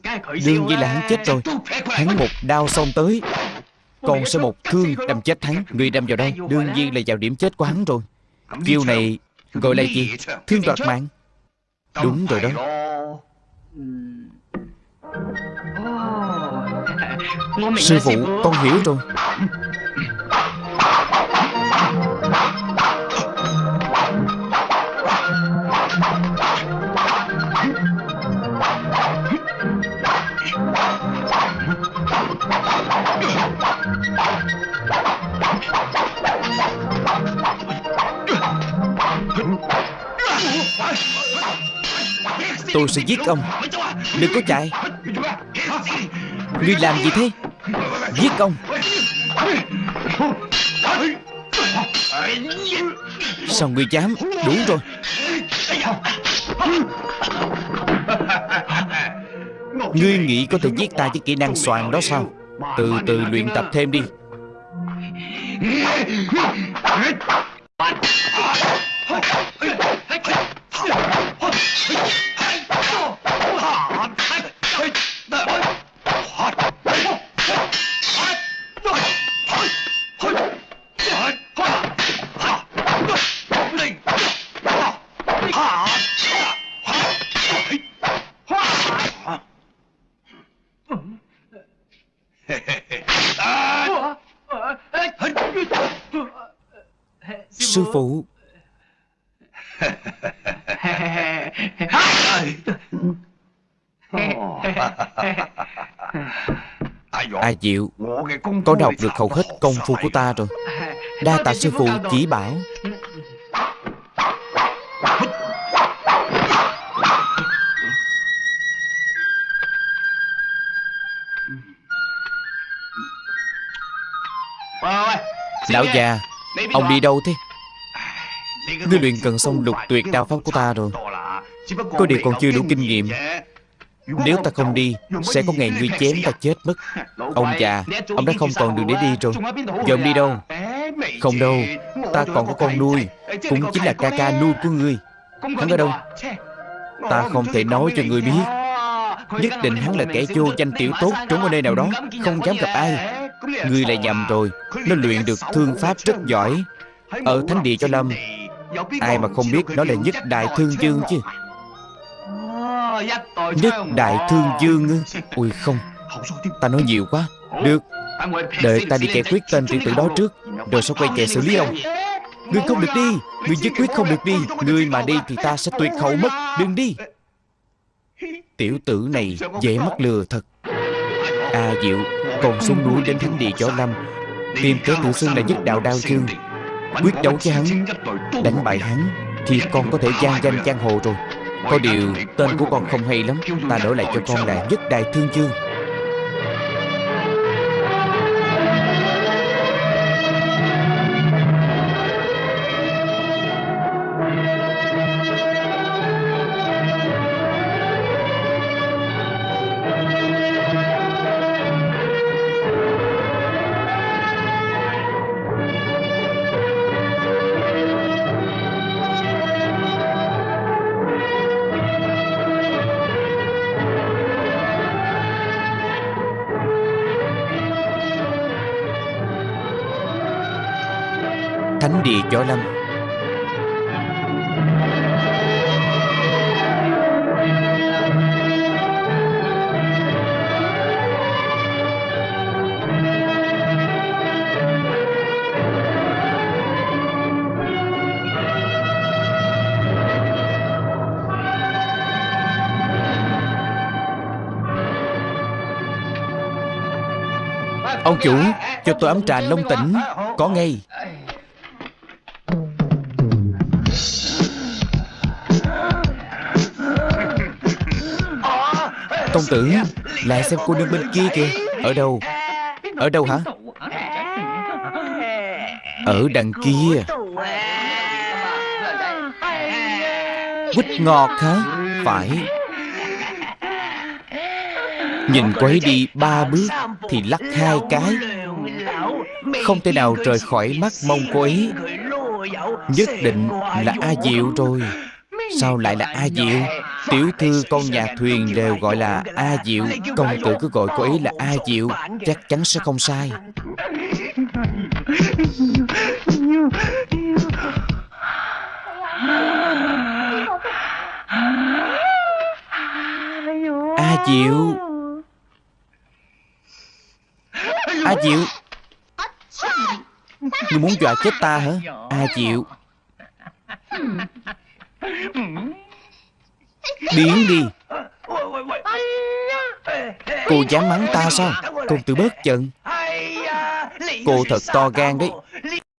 Đương nhiên là hắn chết rồi. Hắn một đao xông tới con sẽ một thương đâm chết hắn. Người đâm vào đâu Đương nhiên là vào điểm chết của hắn rồi. Chiêu này gọi là gì? Thương đoạt mạng. Đúng rồi đó. Sư phụ con hiểu rồi Tôi sẽ giết ông. Đừng có chạy. Ngươi làm gì thế? Giết ông. Sao ngươi dám? Đủ rồi. Ngươi nghĩ có thể giết ta với kỹ năng soàn đó sao? Từ từ luyện tập thêm đi. Sư phụ. A Diệu Con đọc được hầu hết công phu của ta rồi. Đa tạ sư phụ chỉ bảo. Lão già Ông đi đâu thế Ngươi luyện cần xong lục tuyệt đao pháp của ta rồi. Có điều còn chưa đủ kinh nghiệm. Nếu ta không đi, Sẽ có ngày ngươi chém ta chết mất. Ông già, Ông đã không còn đường để đi rồi. Giờ ông đi đâu? Không đâu, Ta còn có con nuôi. Cũng chính là ca ca nuôi của ngươi. Hắn ở đâu? Ta không thể nói cho ngươi biết. Nhất định hắn là kẻ vô danh tiểu tốt Trốn ở nơi nào đó, Không dám gặp ai. Ngươi lại nhầm rồi. Nó luyện được thương pháp rất giỏi. Ở thánh địa cho lâm Ai mà không biết nó là nhất đại thương dương chứ? Nhất đại thương dương ư Ui không. Ta nói nhiều quá. Được. Đợi ta đi kẻ quyết tên tiểu tử đó trước. Rồi sẽ quay về xử lý ông. Ngươi không được đi. Ngươi nhất quyết không được đi. Ngươi mà đi thì ta sẽ tuyệt hậu mất. Đừng đi. Tiểu tử này dễ mắc lừa thật. A Diệu Còn xuống núi đến thánh địa Võ Lâm. Tìm kẻ tự xưng là nhất đạo đao chương Quyết đấu với hắn, Đánh bại hắn, Thì con có thể gian danh giang hồ rồi. Có điều tên của con không hay lắm, Ta đổi lại cho con là nhất đại thương chương. Võ Lâm Ông chủ Cho tôi ấm trà long tỉnh Có ngay. Công tử Lại xem cô nương bên kia kìa. Ở đâu? Ở đâu hả? Ở đằng kia. Quýt ngọt hả? Phải. Nhìn cô ấy đi ba bước Thì lắc hai cái. Không thể nào rời khỏi mắt mông cô ấy. Nhất định là A Diệu rồi. Sao lại là A Diệu Tiểu thư, con nhà thuyền đều gọi là A Diệu. Công tử cứ gọi cô ấy là A Diệu. Chắc chắn sẽ không sai. A Diệu. A Diệu. Ngươi muốn dọa chết ta hả? A Diệu. Hmm. Biến đi. Cô dám mắng ta sao? Công tử bớt giận. Cô thật to gan đấy.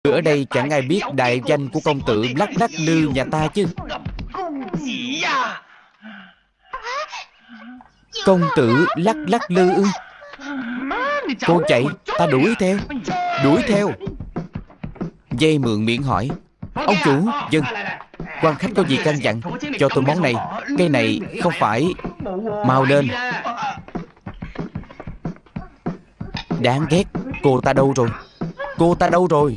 Ở đây chẳng ai biết đại danh của công tử lắc lắc lư nhà ta chứ. Công tử lắc lắc lư ư? Cô chạy, Ta đuổi theo. Đuổi theo. Dây mượn miệng hỏi. Ông chủ, Dân quan khách có gì căn dặn Cho tôi món này? Cây này không phải Mau lên. Đáng ghét, Cô ta đâu rồi? Cô ta đâu rồi?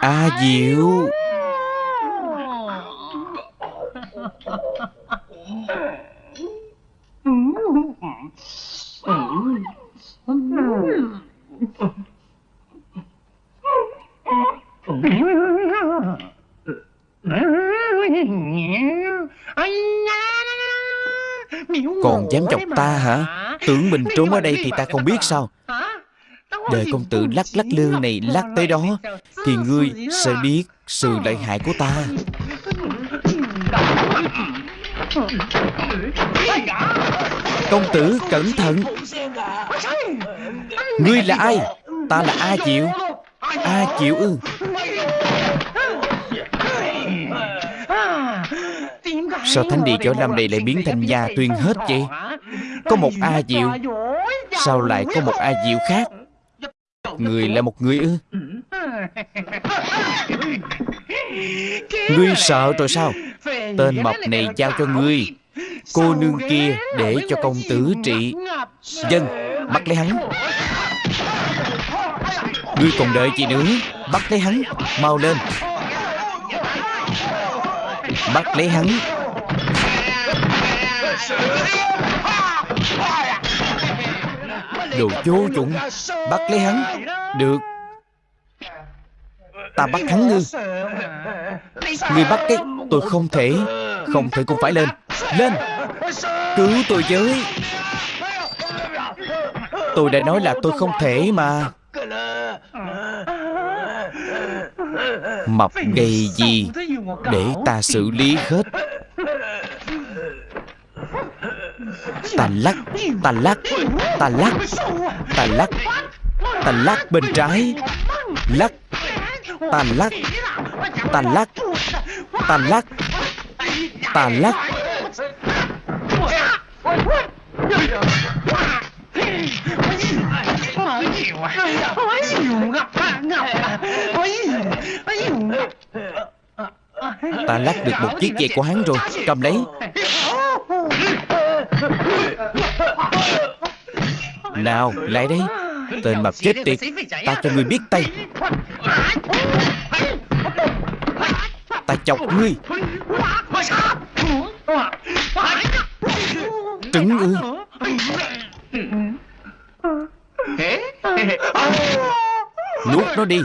A Diệu. Còn dám chọc ta hả? Tưởng mình trốn ở đây thì ta không biết sao. Đời công tử lắc lắc lư này lắc tới đó, Thì ngươi sẽ biết sự lợi hại của ta. Công tử cẩn thận. Ngươi là ai? Ta là A Diệu. A Diệu ư? Sao thánh địa chỗ năm này lại biến thành nhà tuyên hết vậy? Có một A Diệu. Sao lại có một A Diệu khác? Người là một người ư? Ngươi sợ rồi sao? Tên mập này giao cho ngươi Cô nương kia để cho công tử trị. Dân Bắt lấy hắn. Ngươi còn đợi gì nữa? Bắt lấy hắn Mau lên. Bắt lấy hắn Đồ vô dụng. Bắt lấy hắn. Được. Ta bắt hắn ngư. Ngươi bắt cái Tôi không thể. Không thể cũng phải lên. Lên. Cứu tôi với. Tôi đã nói là tôi không thể mà. Mập gầy gì? Để ta xử lý hết Ta lắc Ta lắc Ta lắc Ta lắc Ta lắc bên trái Lắc Ta lắc Ta lắc Ta lắc Ta lắc Ôi, ôi, ôi, ôi, ôi, Ta lắc được một chiếc dây của hắn rồi, Cầm lấy. Nào, lại đây. Tên mập chết tiệt, Ta cho ngươi biết tay. Ta chọc ngươi. Trứng ư? Nuốt nó đi.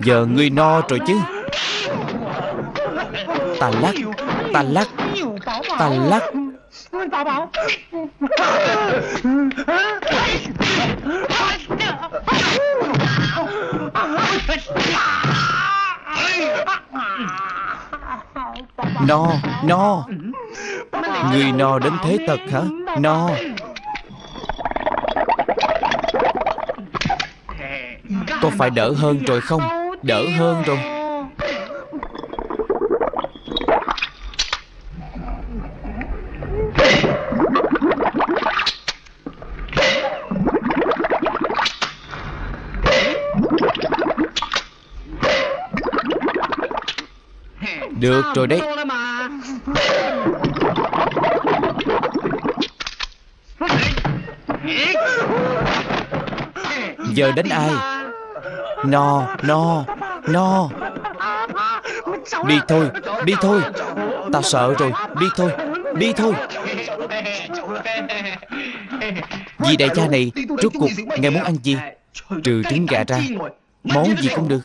Giờ ngươi no rồi chứ. Ta lắc Ta lắc Ta lắc. No No. Người no đến thế tật hả? No. Có phải đỡ hơn rồi không? Đỡ hơn rồi. Được rồi đấy. Giờ đánh ai? No No No. Đi thôi Đi thôi. Tao sợ rồi. Đi thôi Đi thôi. Vì đại gia này, Rốt cuộc, Ngài muốn ăn gì? Trừ trứng gà ra. Món gì cũng được.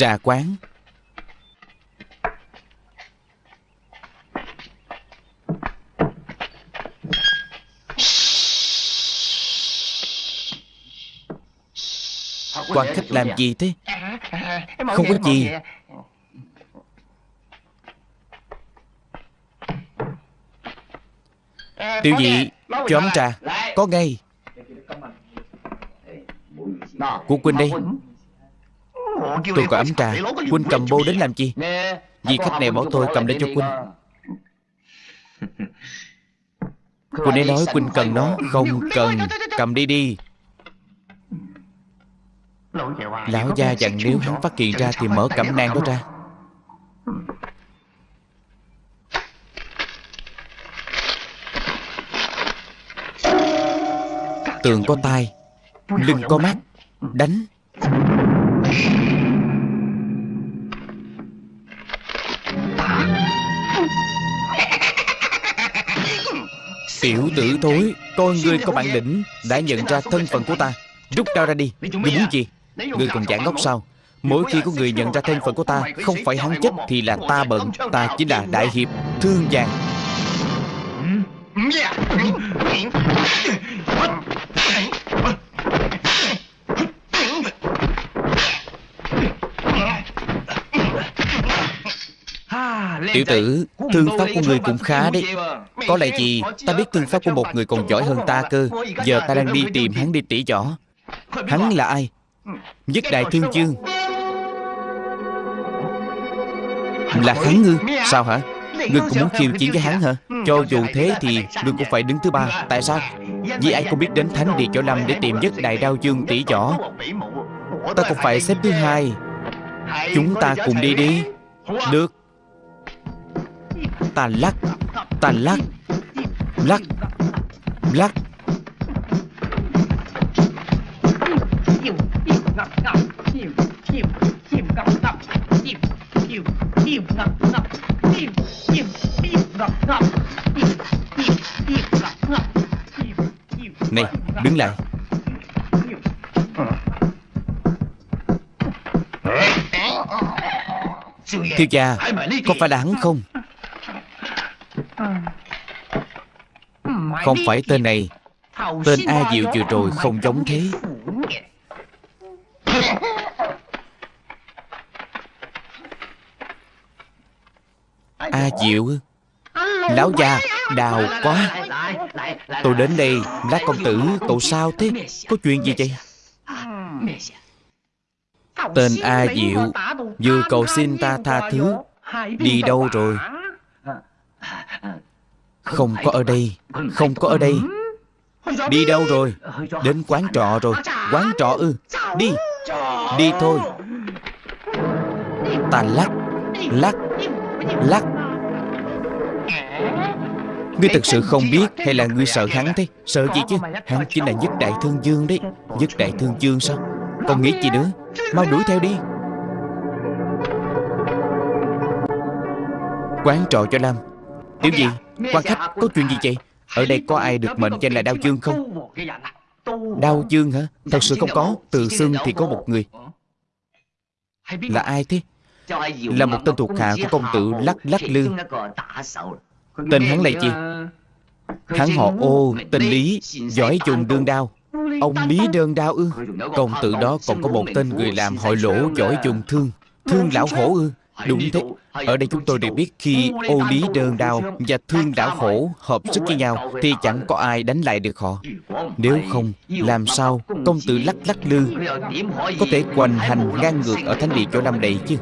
Trà quán. Quan khách làm gì thế? Không có gì. Tiểu dị Cho ấm trà. Có ngay. Của Quynh đây Tôi có ấm trà Quynh cầm bô đến làm chi? Vì khách này bảo tôi cầm để cho Quynh Quynh ấy nói Quynh cần nó. Không cần. Cầm đi đi. Lão gia dặn nếu hắn phát hiện ra Thì mở cẩm nang đó ra. Tường có tai Lưng có mắt Đánh Tiểu tử thối Coi ngươi có bản lĩnh Đã nhận ra thân phận của ta. Rút đao ra đi. Ngươi muốn gì? Ngươi còn giả ngốc sao? Mỗi khi có người nhận ra thân phận của ta Không phải hắn chết thì là ta bận Ta chính là đại hiệp Thương vàng. Tiểu tử Thương pháp của người cũng khá đấy Có lẽ gì Ta biết thương pháp của một người còn giỏi hơn ta cơ. Giờ ta đang đi tìm hắn đi tỉ võ Hắn là ai? Nhất đại thương chương. Là hắn ngư? Sao hả? Ngươi cũng muốn khiêu chiến với hắn hả? Cho dù thế thì Ngươi cũng phải đứng thứ ba. Tại sao? Vì ai không biết đến Thánh Địa Chỗ Lâm Để tìm nhất đại đao dương tỷ võ Ta cũng phải xếp thứ hai. Chúng ta cùng đi. đi. Được Ta lắc Ta lắc Lắc Lắc Này, đứng lại Thiếu gia, có phải là hắn không? Không phải tên này. Tên A Diệu vừa rồi không giống thế. A Diệu Lão già Đào quá. Tôi đến đây Lát công tử Cậu sao thế? Có chuyện gì vậy? Tên A Diệu Vừa cầu xin ta tha thứ Đi đâu rồi Không có ở đây. Không có ở đây. Đi đâu rồi? Đến quán trọ rồi. Quán trọ ư. Đi. Đi thôi. Ta lắc. Lắc. Lắc. Ngươi thật sự không biết Hay là ngươi sợ hắn thế? Sợ gì chứ? Hắn chính là nhất đại thương dương đấy. Nhất đại thương dương sao? Còn nghĩ gì nữa? Mau đuổi theo đi. Quán trọ cho Lâm Tiểu gì quan khách có chuyện gì vậy? Ở đây có ai được mệnh danh là Đao Dương không? Đao Dương hả? Thật sự không có. Từ xưng thì có một người. Là ai thế? Là một tên thuộc hạ của công tử Lắc Lắc Lư. Tên hắn là gì Hắn họ ô Tên Lý Giỏi dùng đương đao. Ông Lý đơn đao ư? Công tử đó còn có một tên người làm hội lỗ Giỏi dùng thương. Thương lão hổ ư Đúng thế Ở đây chúng tôi đều biết khi ô lý đơn đao Và thương lão hổ hợp sức với nhau Thì chẳng có ai đánh lại được họ Nếu không Làm sao công tử lắc lắc lư Có thể hoành hành ngang ngược Ở thánh địa chỗ năm đầy chứ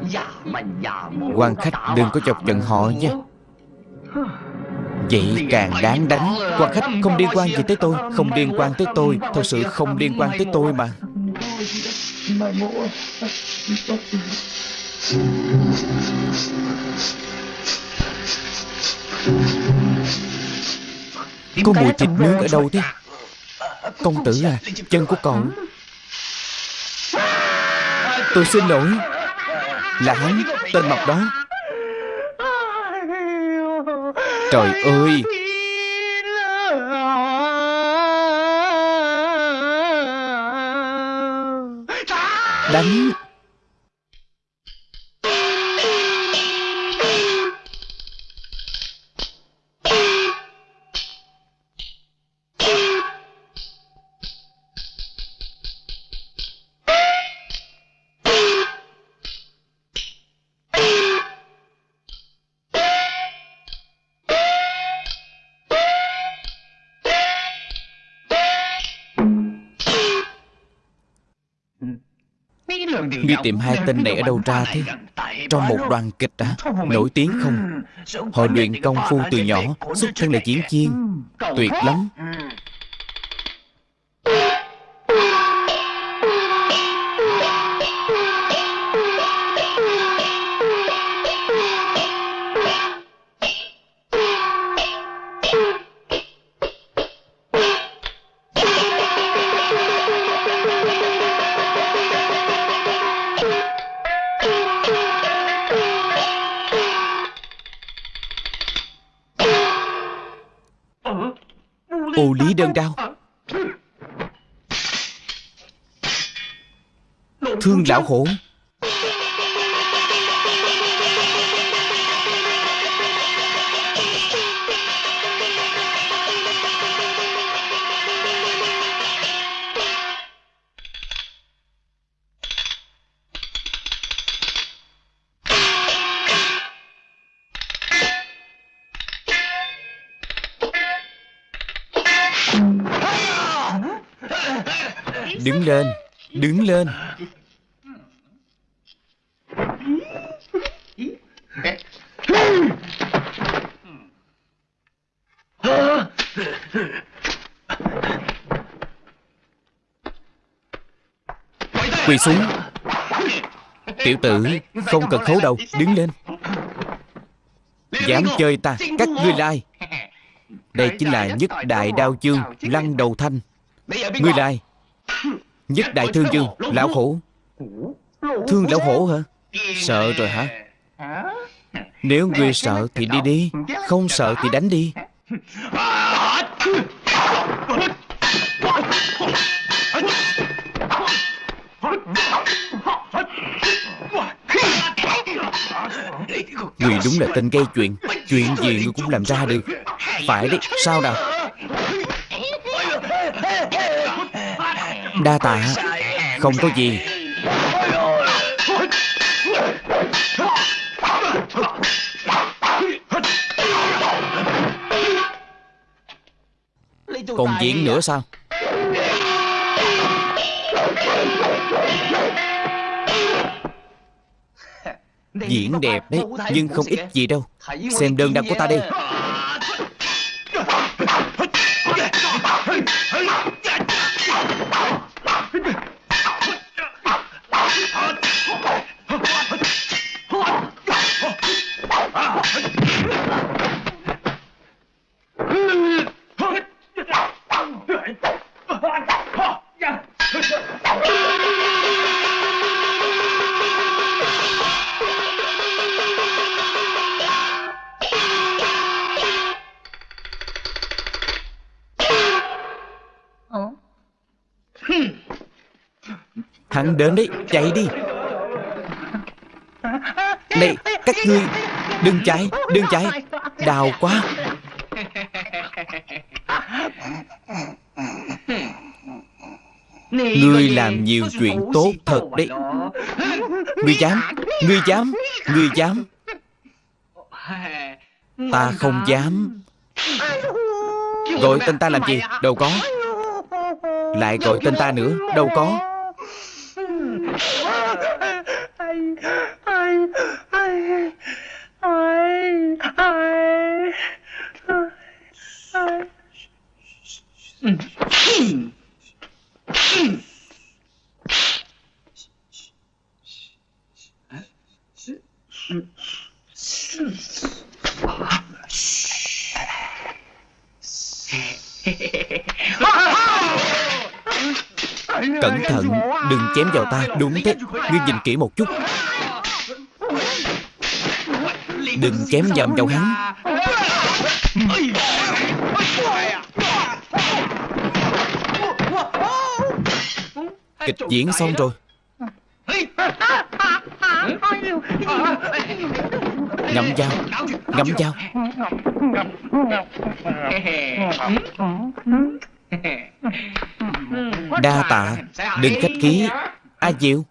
quan khách đừng có chọc giận họ nha Vậy càng đáng đánh Quan khách không liên quan gì tới tôi Không liên quan tới tôi Thật sự không liên quan tới tôi mà Có mùi thịt nướng ở đâu thế? Công tử à Chân của cậu Tôi xin lỗi. Là hắn Tên mập đó. Trời ơi. Đánh Ngươi tìm hai tên này ở đâu ra thế Trong một đoàn kịch à Nổi tiếng không? Họ luyện công phu từ nhỏ Xuất thân là diễn viên. Tuyệt lắm lão khổ. Đứng lên Đứng lên. Quỳ xuống. Tiểu tử, Không cần khấu đầu Đứng lên. Dám chơi ta Cắt ngươi lai. Đây chính là nhất đại đao chương, Lăng đầu thanh. Ngươi lai. Nhất đại thương chương, Lão khổ. Thương lão hổ hả? Sợ rồi hả? Nếu ngươi sợ thì đi đi, Không sợ thì đánh đi. Người đúng là tên gây chuyện. Chuyện gì người cũng làm ra được. Phải đấy, sao nào Đa tạ. Không có gì. Còn diễn nữa sao? Diễn đẹp đấy Nhưng không ít gì đâu. Xem đơn đăng của ta đi Hắn đến đấy, chạy đi. Này, các ngươi Đừng chạy, đừng chạy. Đào quá. Ngươi làm nhiều chuyện tốt thật đấy. Ngươi dám Ngươi dám Ngươi dám. Ta không dám. Gọi tên ta làm gì? Đâu có. Lại gọi tên ta nữa? Đâu có Cẩn thận Đừng chém vào ta. Đúng thế. Ngươi nhìn kỹ một chút. Đừng chém dầm vào hắn. Kịch diễn xong rồi. Ngậm dao. Ngậm dao. Đa tạ. Đừng khách khí. A Diệu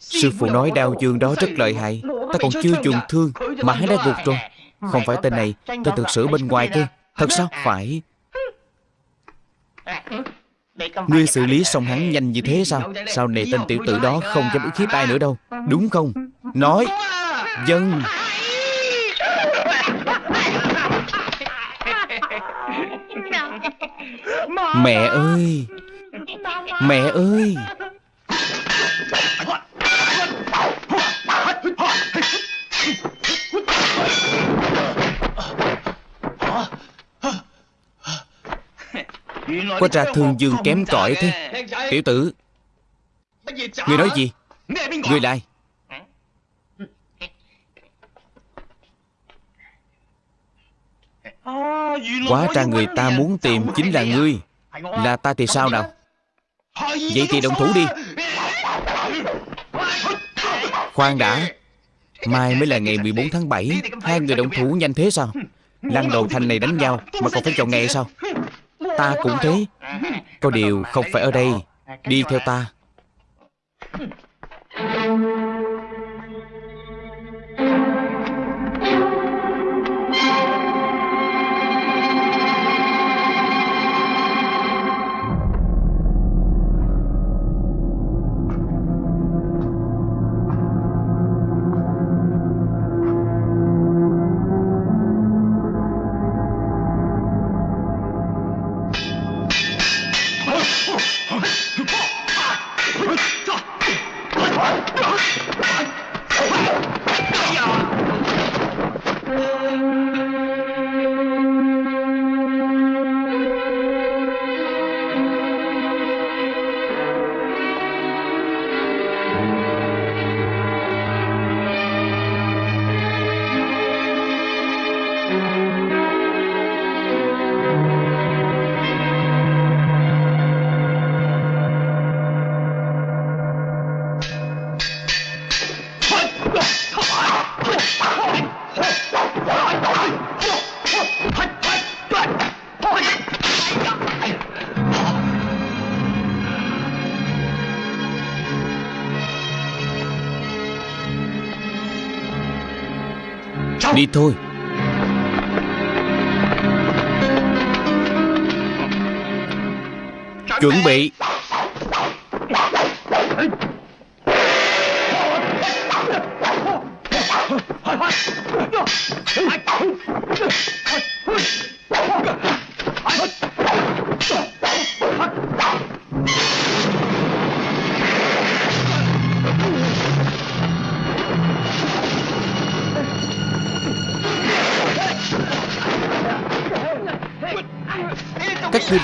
Sư phụ nói đao dương đó rất lợi hại. Ta còn chưa dùng thương Mà hắn đã gục rồi. Không phải tên này Tên thực sự bên ngoài kia. Thật sao? Phải. Ngươi xử lý xong hắn nhanh như thế sao? Sau này tên tiểu tử đó không dám ức hiếp ai nữa đâu. Đúng không? Nói. Dân. Mẹ ơi. Mẹ ơi. Quá ra thương dương kém cỏi thế. Tiểu tử Ngươi nói gì? Ngươi lại Quá ra người ta muốn tìm chính là ngươi. Là ta thì sao nào? Vậy thì động thủ đi. Khoan đã. Mai mới là ngày 14 tháng 7 Hai người động thủ nhanh thế sao? Lăng đầu thành này đánh nhau, Mà còn phải chọn ngày sao? Ta cũng thế. Có điều không phải ở đây. Đi theo ta. Đi thôi. Chuẩn bị.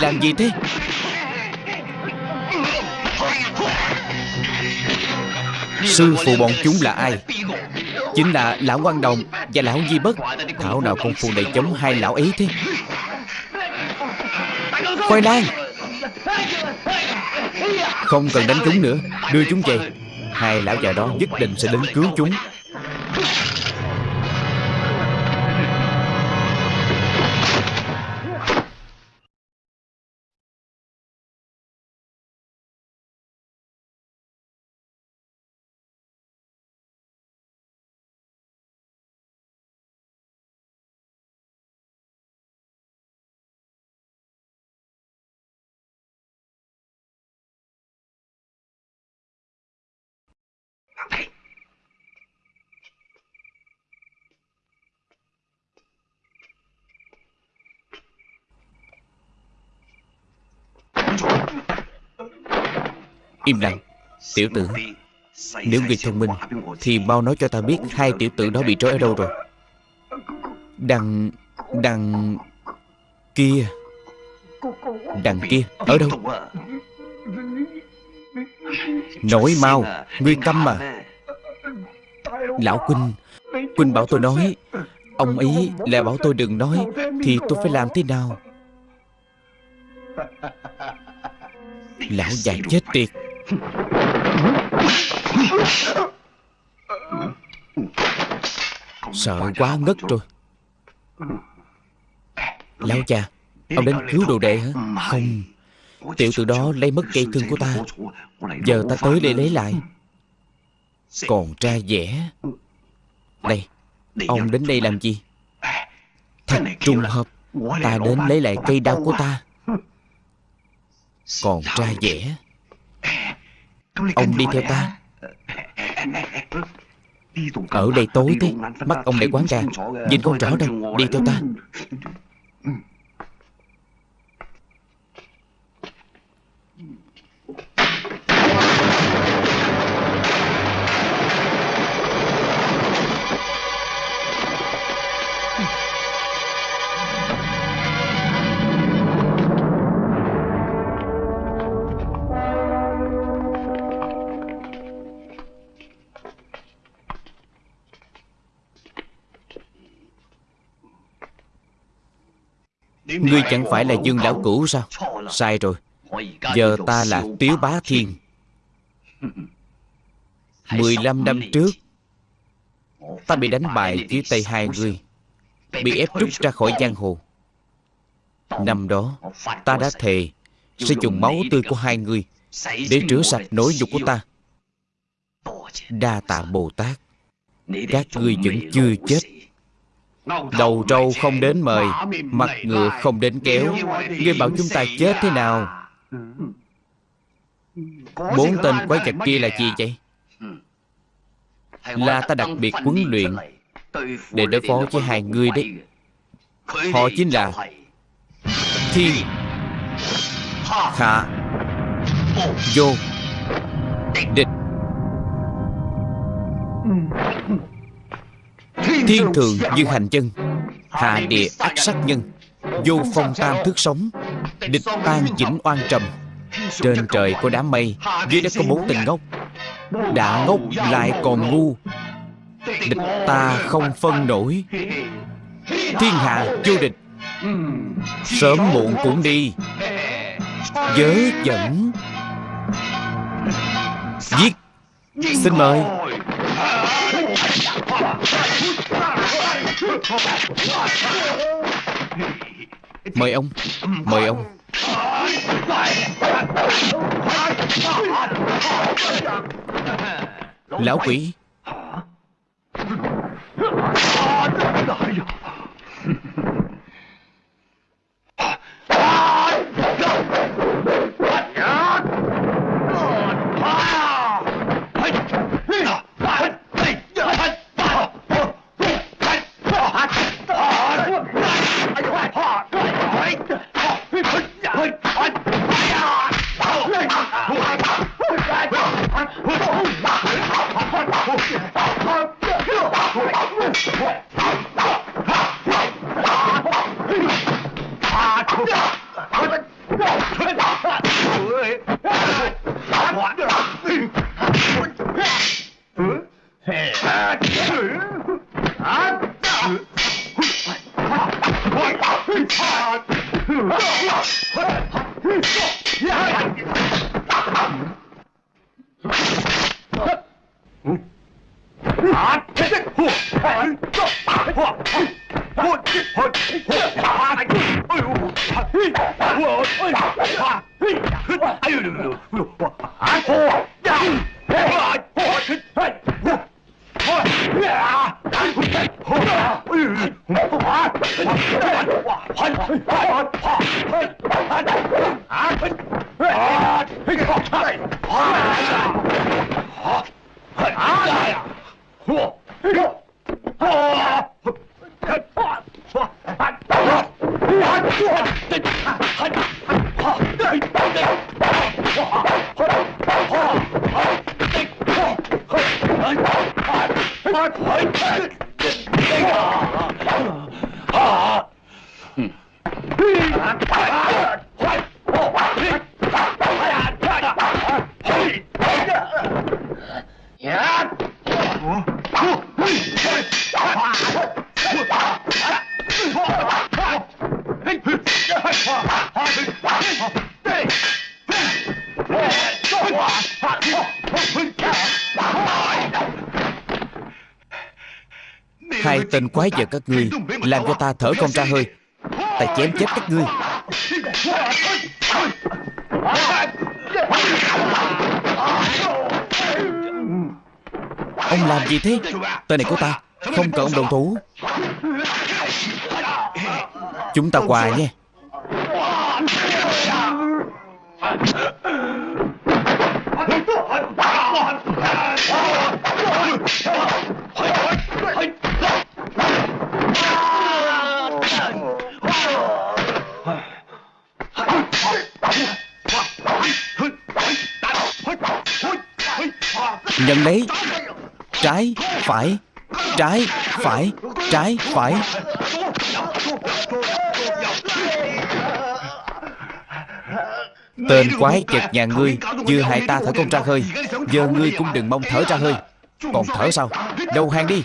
Làm gì thế? Sư phụ bọn chúng là ai? Chính là Lão Quan Đồng Và Lão Di Bất. Thảo nào công phu này chống hai lão ấy thế? Khoai lang! Không cần đánh chúng nữa. Đưa chúng về. Hai lão già đó nhất định sẽ đến cứu chúng. Im lặng. Tiểu tử, Nếu người thông minh, Thì mau nói cho ta biết Hai tiểu tử đó bị trói ở đâu rồi. Đằng Đằng Kia. Đằng kia, Ở đâu? Nói mau, Ngươi câm mà Lão Quynh Quynh bảo tôi nói, Ông ấy lại bảo tôi đừng nói, Thì tôi phải làm thế nào? Lão già chết tiệt. Sợ quá ngất rồi. Lão cha, Ông đến cứu đồ đệ hả? Không. Tiểu tử đó lấy mất cây thương của ta. Giờ ta tới để lấy lại. Còn ra vẻ Đây Ông đến đây làm gì? Thật trùng hợp Ta đến lấy lại cây đao của ta. Còn ra vẻ Ông đi theo ta. Ở đây tối thế. Mắt ông lại quán ra Nhìn không rõ đâu Đi theo ta Ngươi chẳng phải là Dương Lão Cũ sao? Sai rồi. Giờ ta là Tiếu Bá Thiên. 15 năm trước, Ta bị đánh bại dưới tay hai người Bị ép rút ra khỏi giang hồ. Năm đó, Ta đã thề Sẽ dùng máu tươi của hai người Để rửa sạch nỗi nhục của ta. Đa tạ Bồ Tát, Các ngươi vẫn chưa chết. Đầu trâu không đến mời Mặt ngựa không đến kéo. Ngươi bảo chúng ta chết thế nào? Bốn tên quái vật kia là gì vậy? Là ta đặc biệt huấn luyện Để đối phó với hai người đấy. Họ chính là Thiên Hạ Vô. Địch Thiên thường như hành chân Hạ địa ác sát nhân. Vô phong tam thức sống Địch tan chỉnh oan trầm. Trên trời có đám mây Dưới đất có bốn tình ngốc. Đã ngốc lại còn ngu. Địch ta không phân nổi. Thiên hạ vô địch. Sớm muộn cũng đi. Dớ dẫn. Giết. Xin mời Mời ông Mời ông. Lão quỷ. Hai giờ các ngươi Làm cho ta thở không ra hơi. Ta chém chết các ngươi. Ông làm gì thế? Tên này của ta, Không cần ông đồng thủ. Chúng ta qua nhé. Nhận lấy. Trái, phải. Trái, phải. Trái, phải. Tên quái chật nhà ngươi Vừa hại ta thở không ra hơi. Giờ ngươi cũng đừng mong thở ra hơi. Còn thở sao? Đầu hàng đi.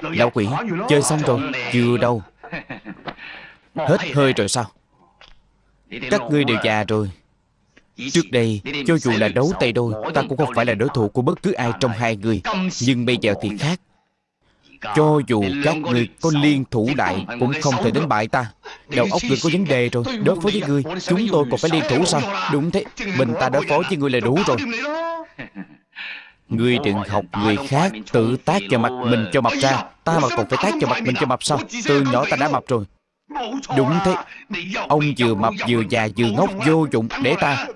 Lão quỷ Chơi xong rồi Chưa đâu. Hết hơi rồi sao? Các ngươi đều già rồi. Trước đây, cho dù là đấu tay đôi Ta cũng không phải là đối thủ của bất cứ ai trong hai người. Nhưng bây giờ thì khác. Cho dù các người có liên thủ đại Cũng không thể đánh bại ta. Đầu óc người có vấn đề rồi Đối phó với người Chúng tôi còn phải liên thủ sao? Đúng thế Mình ta đối phó với người là đủ rồi. Ngươi đừng học người khác Tự tác cho mặt mình cho mập ra. Ta mà còn phải tác cho mặt mình cho mập sao? Từ nhỏ ta đã mập rồi. Đúng thế. Ông vừa mập vừa già vừa ngốc vô dụng Để ta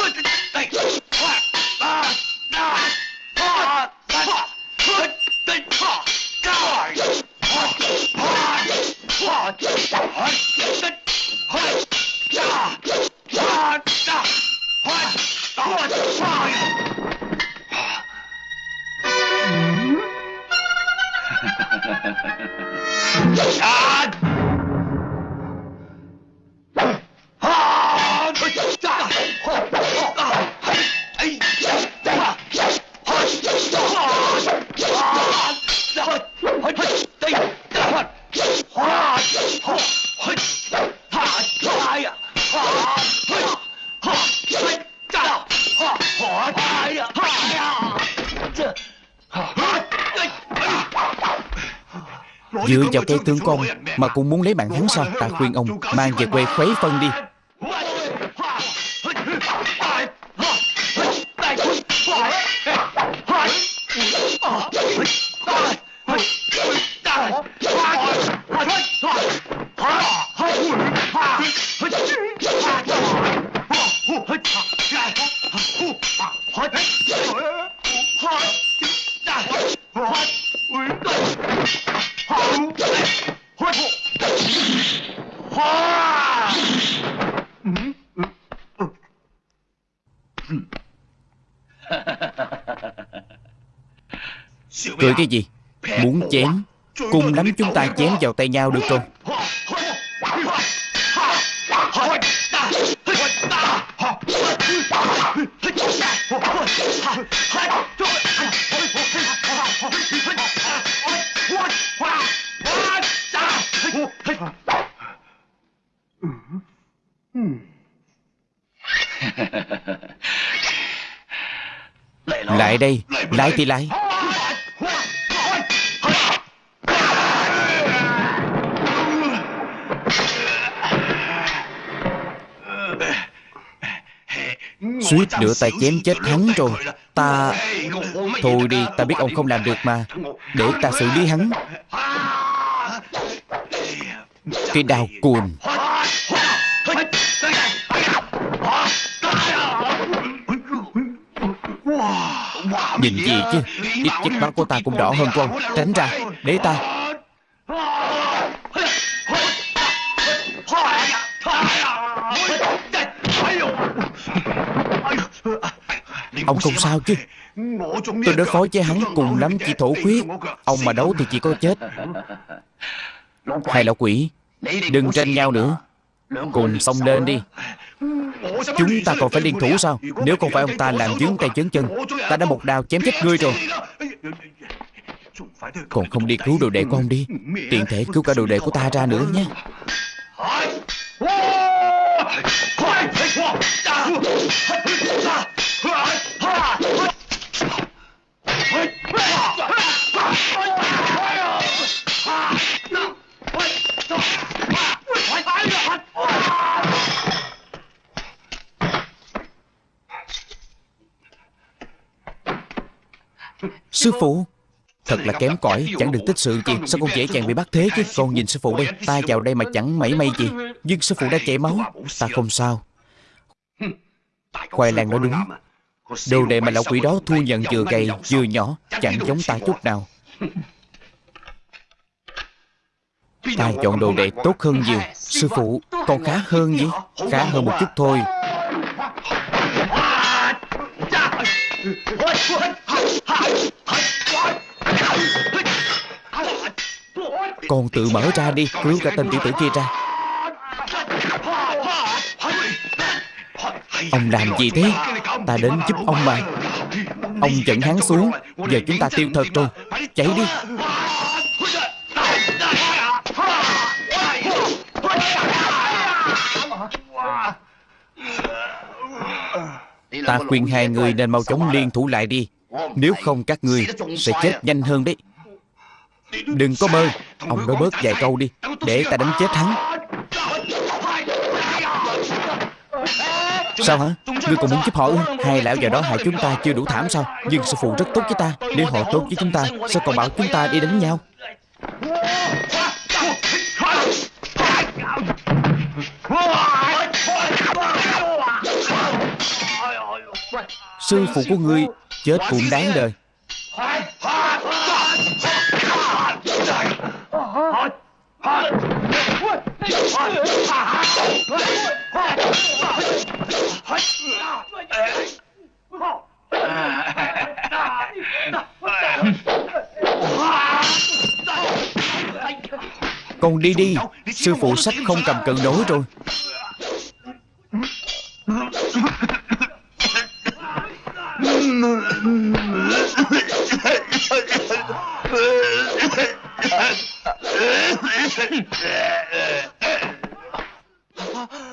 Put Oh! Dựa vào cây tương công Mà cũng muốn lấy mạng hắn sao? Ta khuyên ông, mang về quê khuấy phân đi. Cười cái gì? Muốn chém. Cùng lắm chúng ta chém vào tay nhau được không? Lại đây Lại thì lại Suýt nữa ta chém chết hắn rồi. Ta Thôi đi, ta biết ông không làm được mà. Để ta xử lý hắn. Cái đau cuồng Nhìn gì chứ? Ít chất máu của ta cũng đỏ hơn của ông Tránh ra, Để ta. Ông không sao chứ. Tôi đối phó với hắn cùng lắm chỉ thổ khuyết Ông mà đấu thì chỉ có chết. Hai lão quỷ? Đừng tranh nhau nữa. Cùng xông lên đi. Chúng ta còn phải liên thủ sao? Nếu không phải ông ta làm dướng tay chấn chân Ta đã một đao chém chết ngươi rồi. Còn không đi cứu đồ đệ của ông đi. Tiện thể cứu cả đồ đệ của ta ra nữa nhé Sư phụ Thật là kém cỏi Chẳng được tích sự gì Sao con dễ dàng bị bắt thế chứ Con nhìn sư phụ đây Ta vào đây mà chẳng mảy may gì Nhưng sư phụ đã chảy máu Ta không sao Khoai lang nói đúng Đồ đệ mà lão quỷ đó thu nhận vừa gầy vừa nhỏ Chẳng giống ta chút nào Ta chọn đồ đệ tốt hơn nhiều Sư phụ Còn khá hơn nhỉ Khá hơn một chút thôi con tự mở ra đi, Cứu cả tên tiểu tử kia ra. Ông làm gì thế? Ta đến giúp ông mà. Ông dẫn hắn xuống. Giờ chúng ta tiêu thật rồi. Chạy đi. Ta khuyên hai người nên mau chóng liên thủ lại đi. Nếu không các ngươi sẽ chết nhanh hơn đấy. Đừng có mơ Ông nói bớt vài câu đi, Để ta đánh chết hắn. Sao hả? Ngươi còn muốn giúp họ ư? Hai lão già đó hại chúng ta chưa đủ thảm sao? Nhưng sư phụ rất tốt với ta. Nếu họ tốt với chúng ta, Sao còn bảo chúng ta đi đánh nhau? Sư phụ của ngươi Chết cũng đáng đời. Con đi đi. Sư phụ sách không cầm cân đối rồi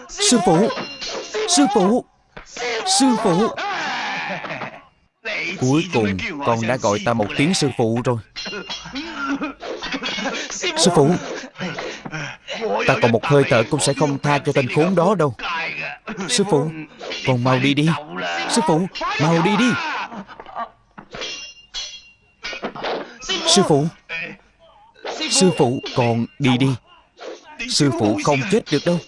Sư phụ Sư phụ Sư phụ. Cuối cùng, con đã gọi ta một tiếng sư phụ rồi. Sư phụ Ta còn một hơi thở cũng sẽ không tha cho tên khốn đó đâu. Sư phụ Con mau đi đi. Sư phụ Mau đi đi. Sư phụ Sư phụ Con đi đi. Sư phụ không chết được đâu.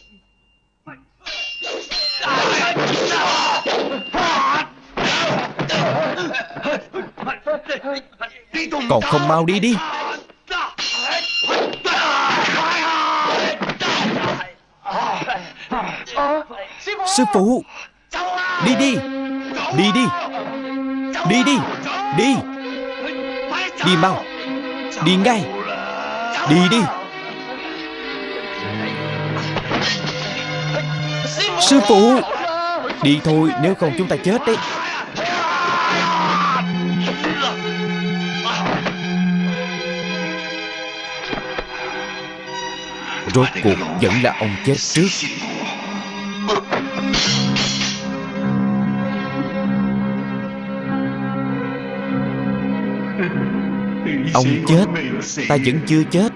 Còn không mau đi đi Sư phụ, Đi đi Đi đi Đi đi Đi. Đi mau, Đi ngay, Đi đi. Sư phụ, Đi thôi, nếu không chúng ta chết đấy. Rốt cuộc vẫn là ông chết trước. Ông chết Ta vẫn chưa chết.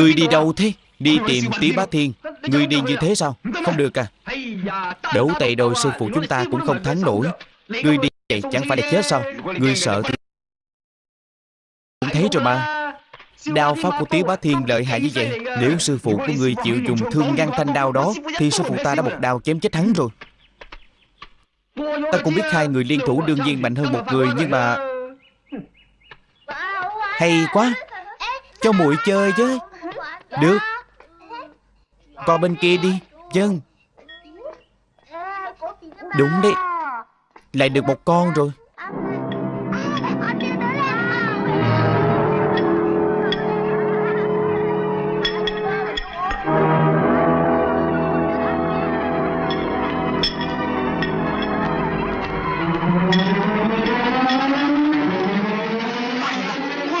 Ngươi đi đâu thế? Đi tìm tí bá thiên. Ngươi đi như thế sao? Không được à. Đấu tay đôi sư phụ chúng ta cũng không thắng nổi. Ngươi đi vậy chẳng phải là chết sao? Ngươi sợ thì Cũng thấy rồi mà Đao pháp của Tiếu Bá Thiên lợi hại như vậy Nếu sư phụ của ngươi chịu dùng thương ngăn thanh đao đó Thì sư phụ ta đã một đao chém chết hắn rồi. Ta cũng biết hai người liên thủ đương nhiên mạnh hơn một người Nhưng mà Hay quá. Cho muội chơi chứ được. Qua bên kia đi. Dân. Đúng đấy. Lại được một con rồi.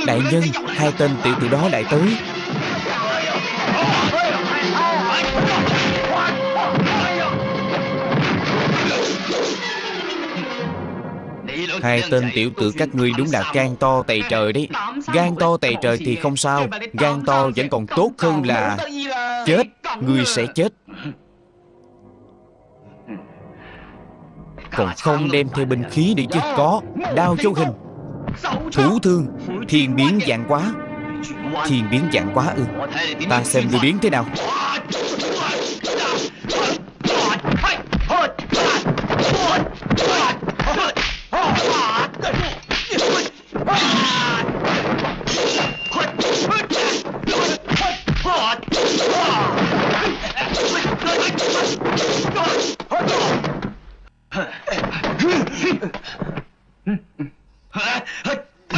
Đại nhân, Hai tên tiểu tử đó lại tới. Hai tên tiểu tử các ngươi đúng là gan to tày trời đấy. Gan to tày trời thì không sao. Gan to vẫn còn tốt hơn là Chết. Ngươi sẽ chết. Còn không đem theo binh khí để chứ Có. Đao châu hình. Thủ thương. Thiên biến dạng quá. Thiên biến dạng quá ư. Ta xem ngươi biến thế nào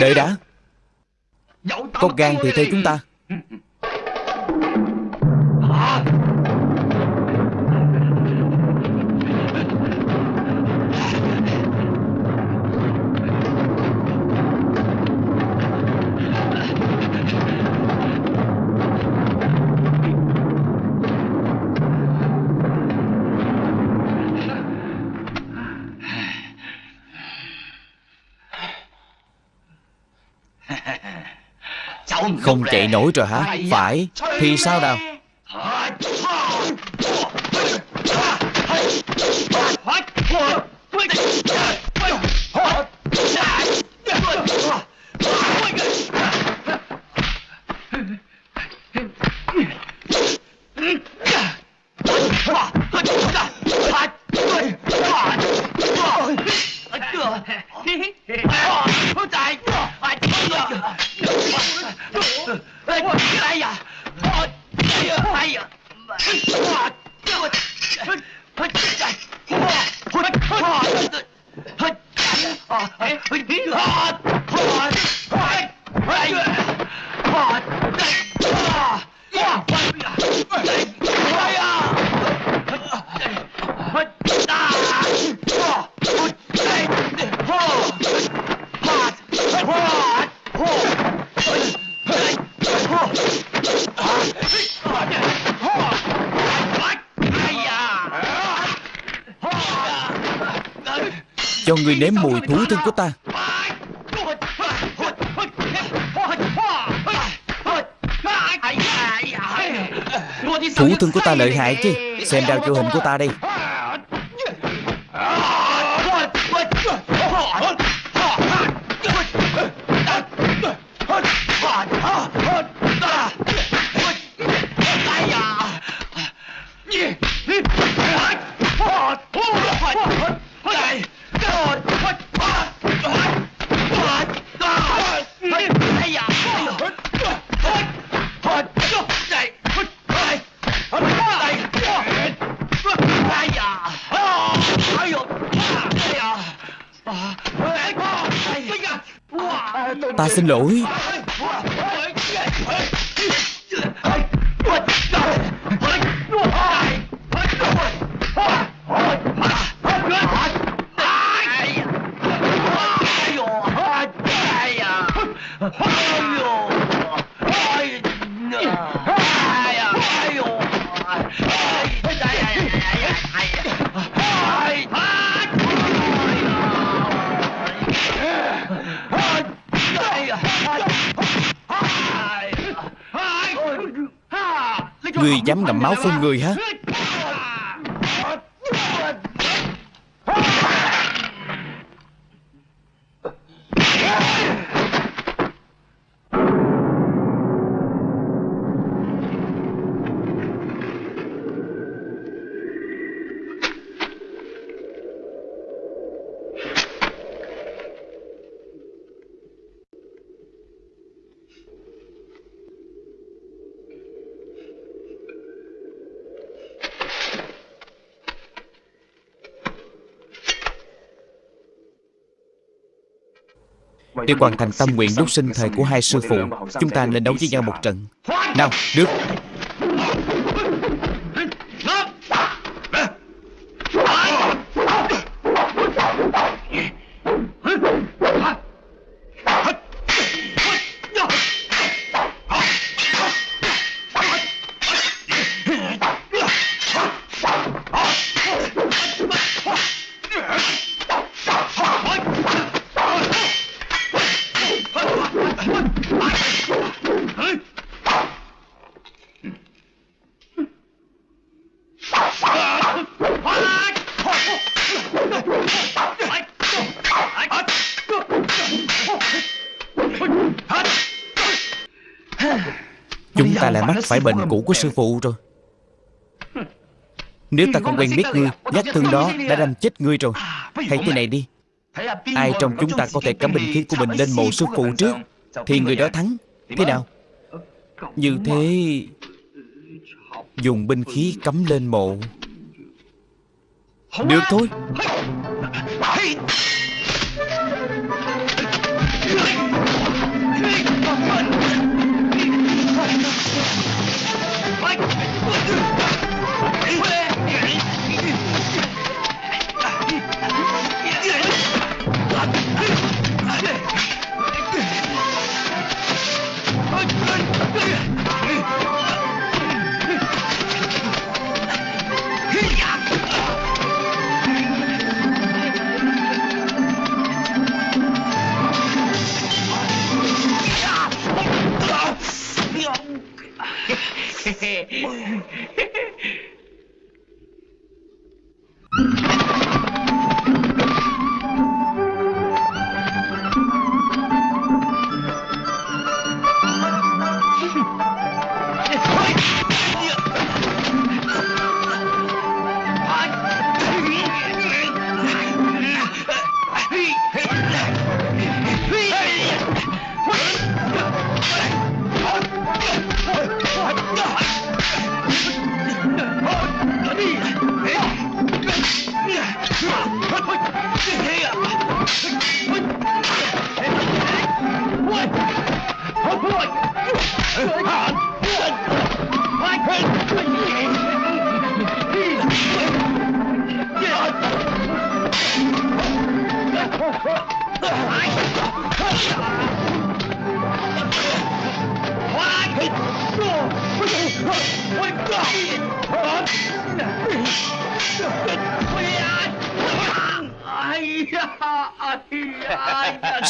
Đợi đã. Có gan thì theo chúng ta Không chạy nổi rồi hả? Phải. Thì sao nào? Thương của ta lợi hại chứ? Xem đao cho hình của ta đây dám ngậm máu phun người hả Để hoàn thành tâm nguyện lúc sinh thời của hai sư phụ Chúng ta nên đấu với nhau một trận. Nào, được Chúng ta lại mắc phải bệnh cũ của sư phụ rồi. Nếu ta không quen biết ngươi Nhát thương đó đã đâm chết ngươi rồi. Hãy thế này đi. Ai trong chúng ta có thể cắm bình khí của mình lên mộ sư phụ trước Thì người đó thắng. Thế nào? Như thế Dùng binh khí cắm lên mộ. Được thôi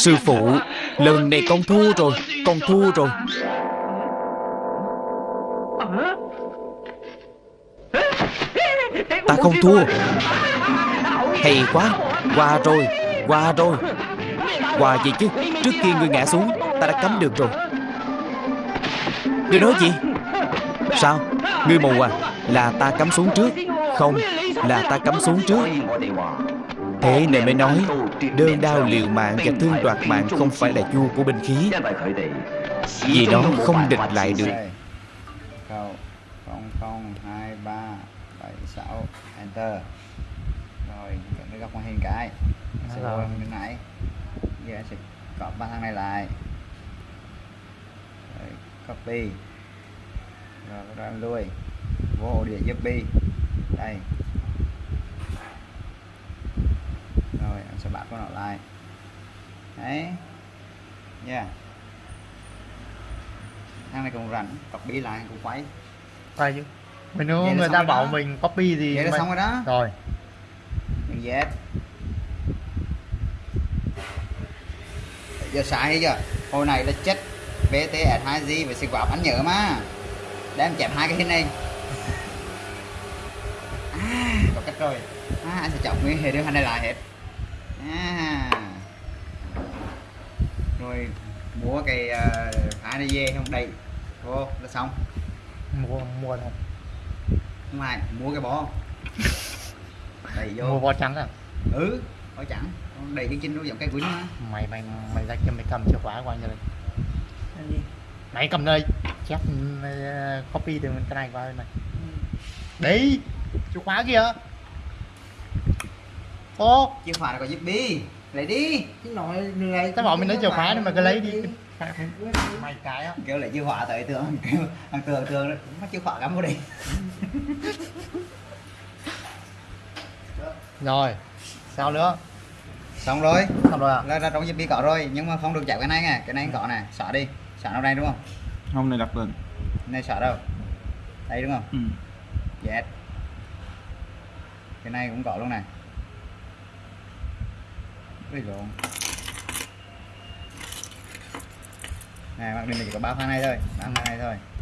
Sư phụ, Lần này con thua rồi, Con thua rồi. Ta không thua. Hay quá, Qua rồi Qua rồi. Qua gì chứ? Trước kia ngươi ngã xuống, Ta đã cấm được rồi. Ngươi nói gì? Sao? Ngươi mù à? Là ta cắm xuống trước. Không, Là ta cắm xuống trước. Thế nên mới nói Đơn đao liều mạng và thương đoạt mạng Không phải là vua của binh khí Vì nó không địch lại được. Câu 002376 Enter. Rồi chọn cái góc màn hình cái. Sẽ rồi. qua bên này Giờ anh sẽ cộng ba thằng này lại. Rồi, Copy. Rồi bắt đầu anh lui. Vô ổ đĩa giúp Đây Rồi anh sẽ bắt con nó lại. Đấy. Yeah. Thằng này cũng rảnh Copy lại cũng quay. Phải chứ. Mình nếu người ta bảo đó. mình copy thì Vậy là mình- xong rồi đó. Rồi. Đừng dẹp. Giờ sai chưa? Hồi này là chết BTS2G và xịt quạp anh nhớ mà. Để em chẹp hai cái hình này. À có cách rồi. À anh sẽ chọn nguyên hệ đưa hai này lại hết À. Rồi mua cái uh, này về không? Đầy Vô là xong. Mua mua thôi Không ai mua cái bó. Đầy vô. Mua bò trắng à? Ừ có chẳng Con đầy cái chinh nó giống cái quýnh mà Mày mày mày ra cho mày cầm chìa khóa qua cho đây Mày cầm đây. Chép ờ, copy từ cái này qua bên này. Đấy Chìa khóa kìa Ô chìa khóa là có giúp đi lấy đi. Chứ nói người Tao bảo mình lấy chìa khóa nhưng mà cứ lấy đi. Mày cái á. Kêu lấy chìa khóa tới tường kêu thằng tường tường mất chìa khóa cắm vào đi Rồi Sao nữa? Xong rồi. Xong rồi à? Là, là trong giúp đi có rồi nhưng mà không được chạy cái này nè cái này có nè xóa đi. Xóa nó đây đúng không? Hôm nay đặt lên. Này xóa đâu? Đây đúng không? Ừ. yes. Cái này cũng có luôn này Ui lộn Này mặc mình chỉ có ba pha này thôi. Ba pha này thôi.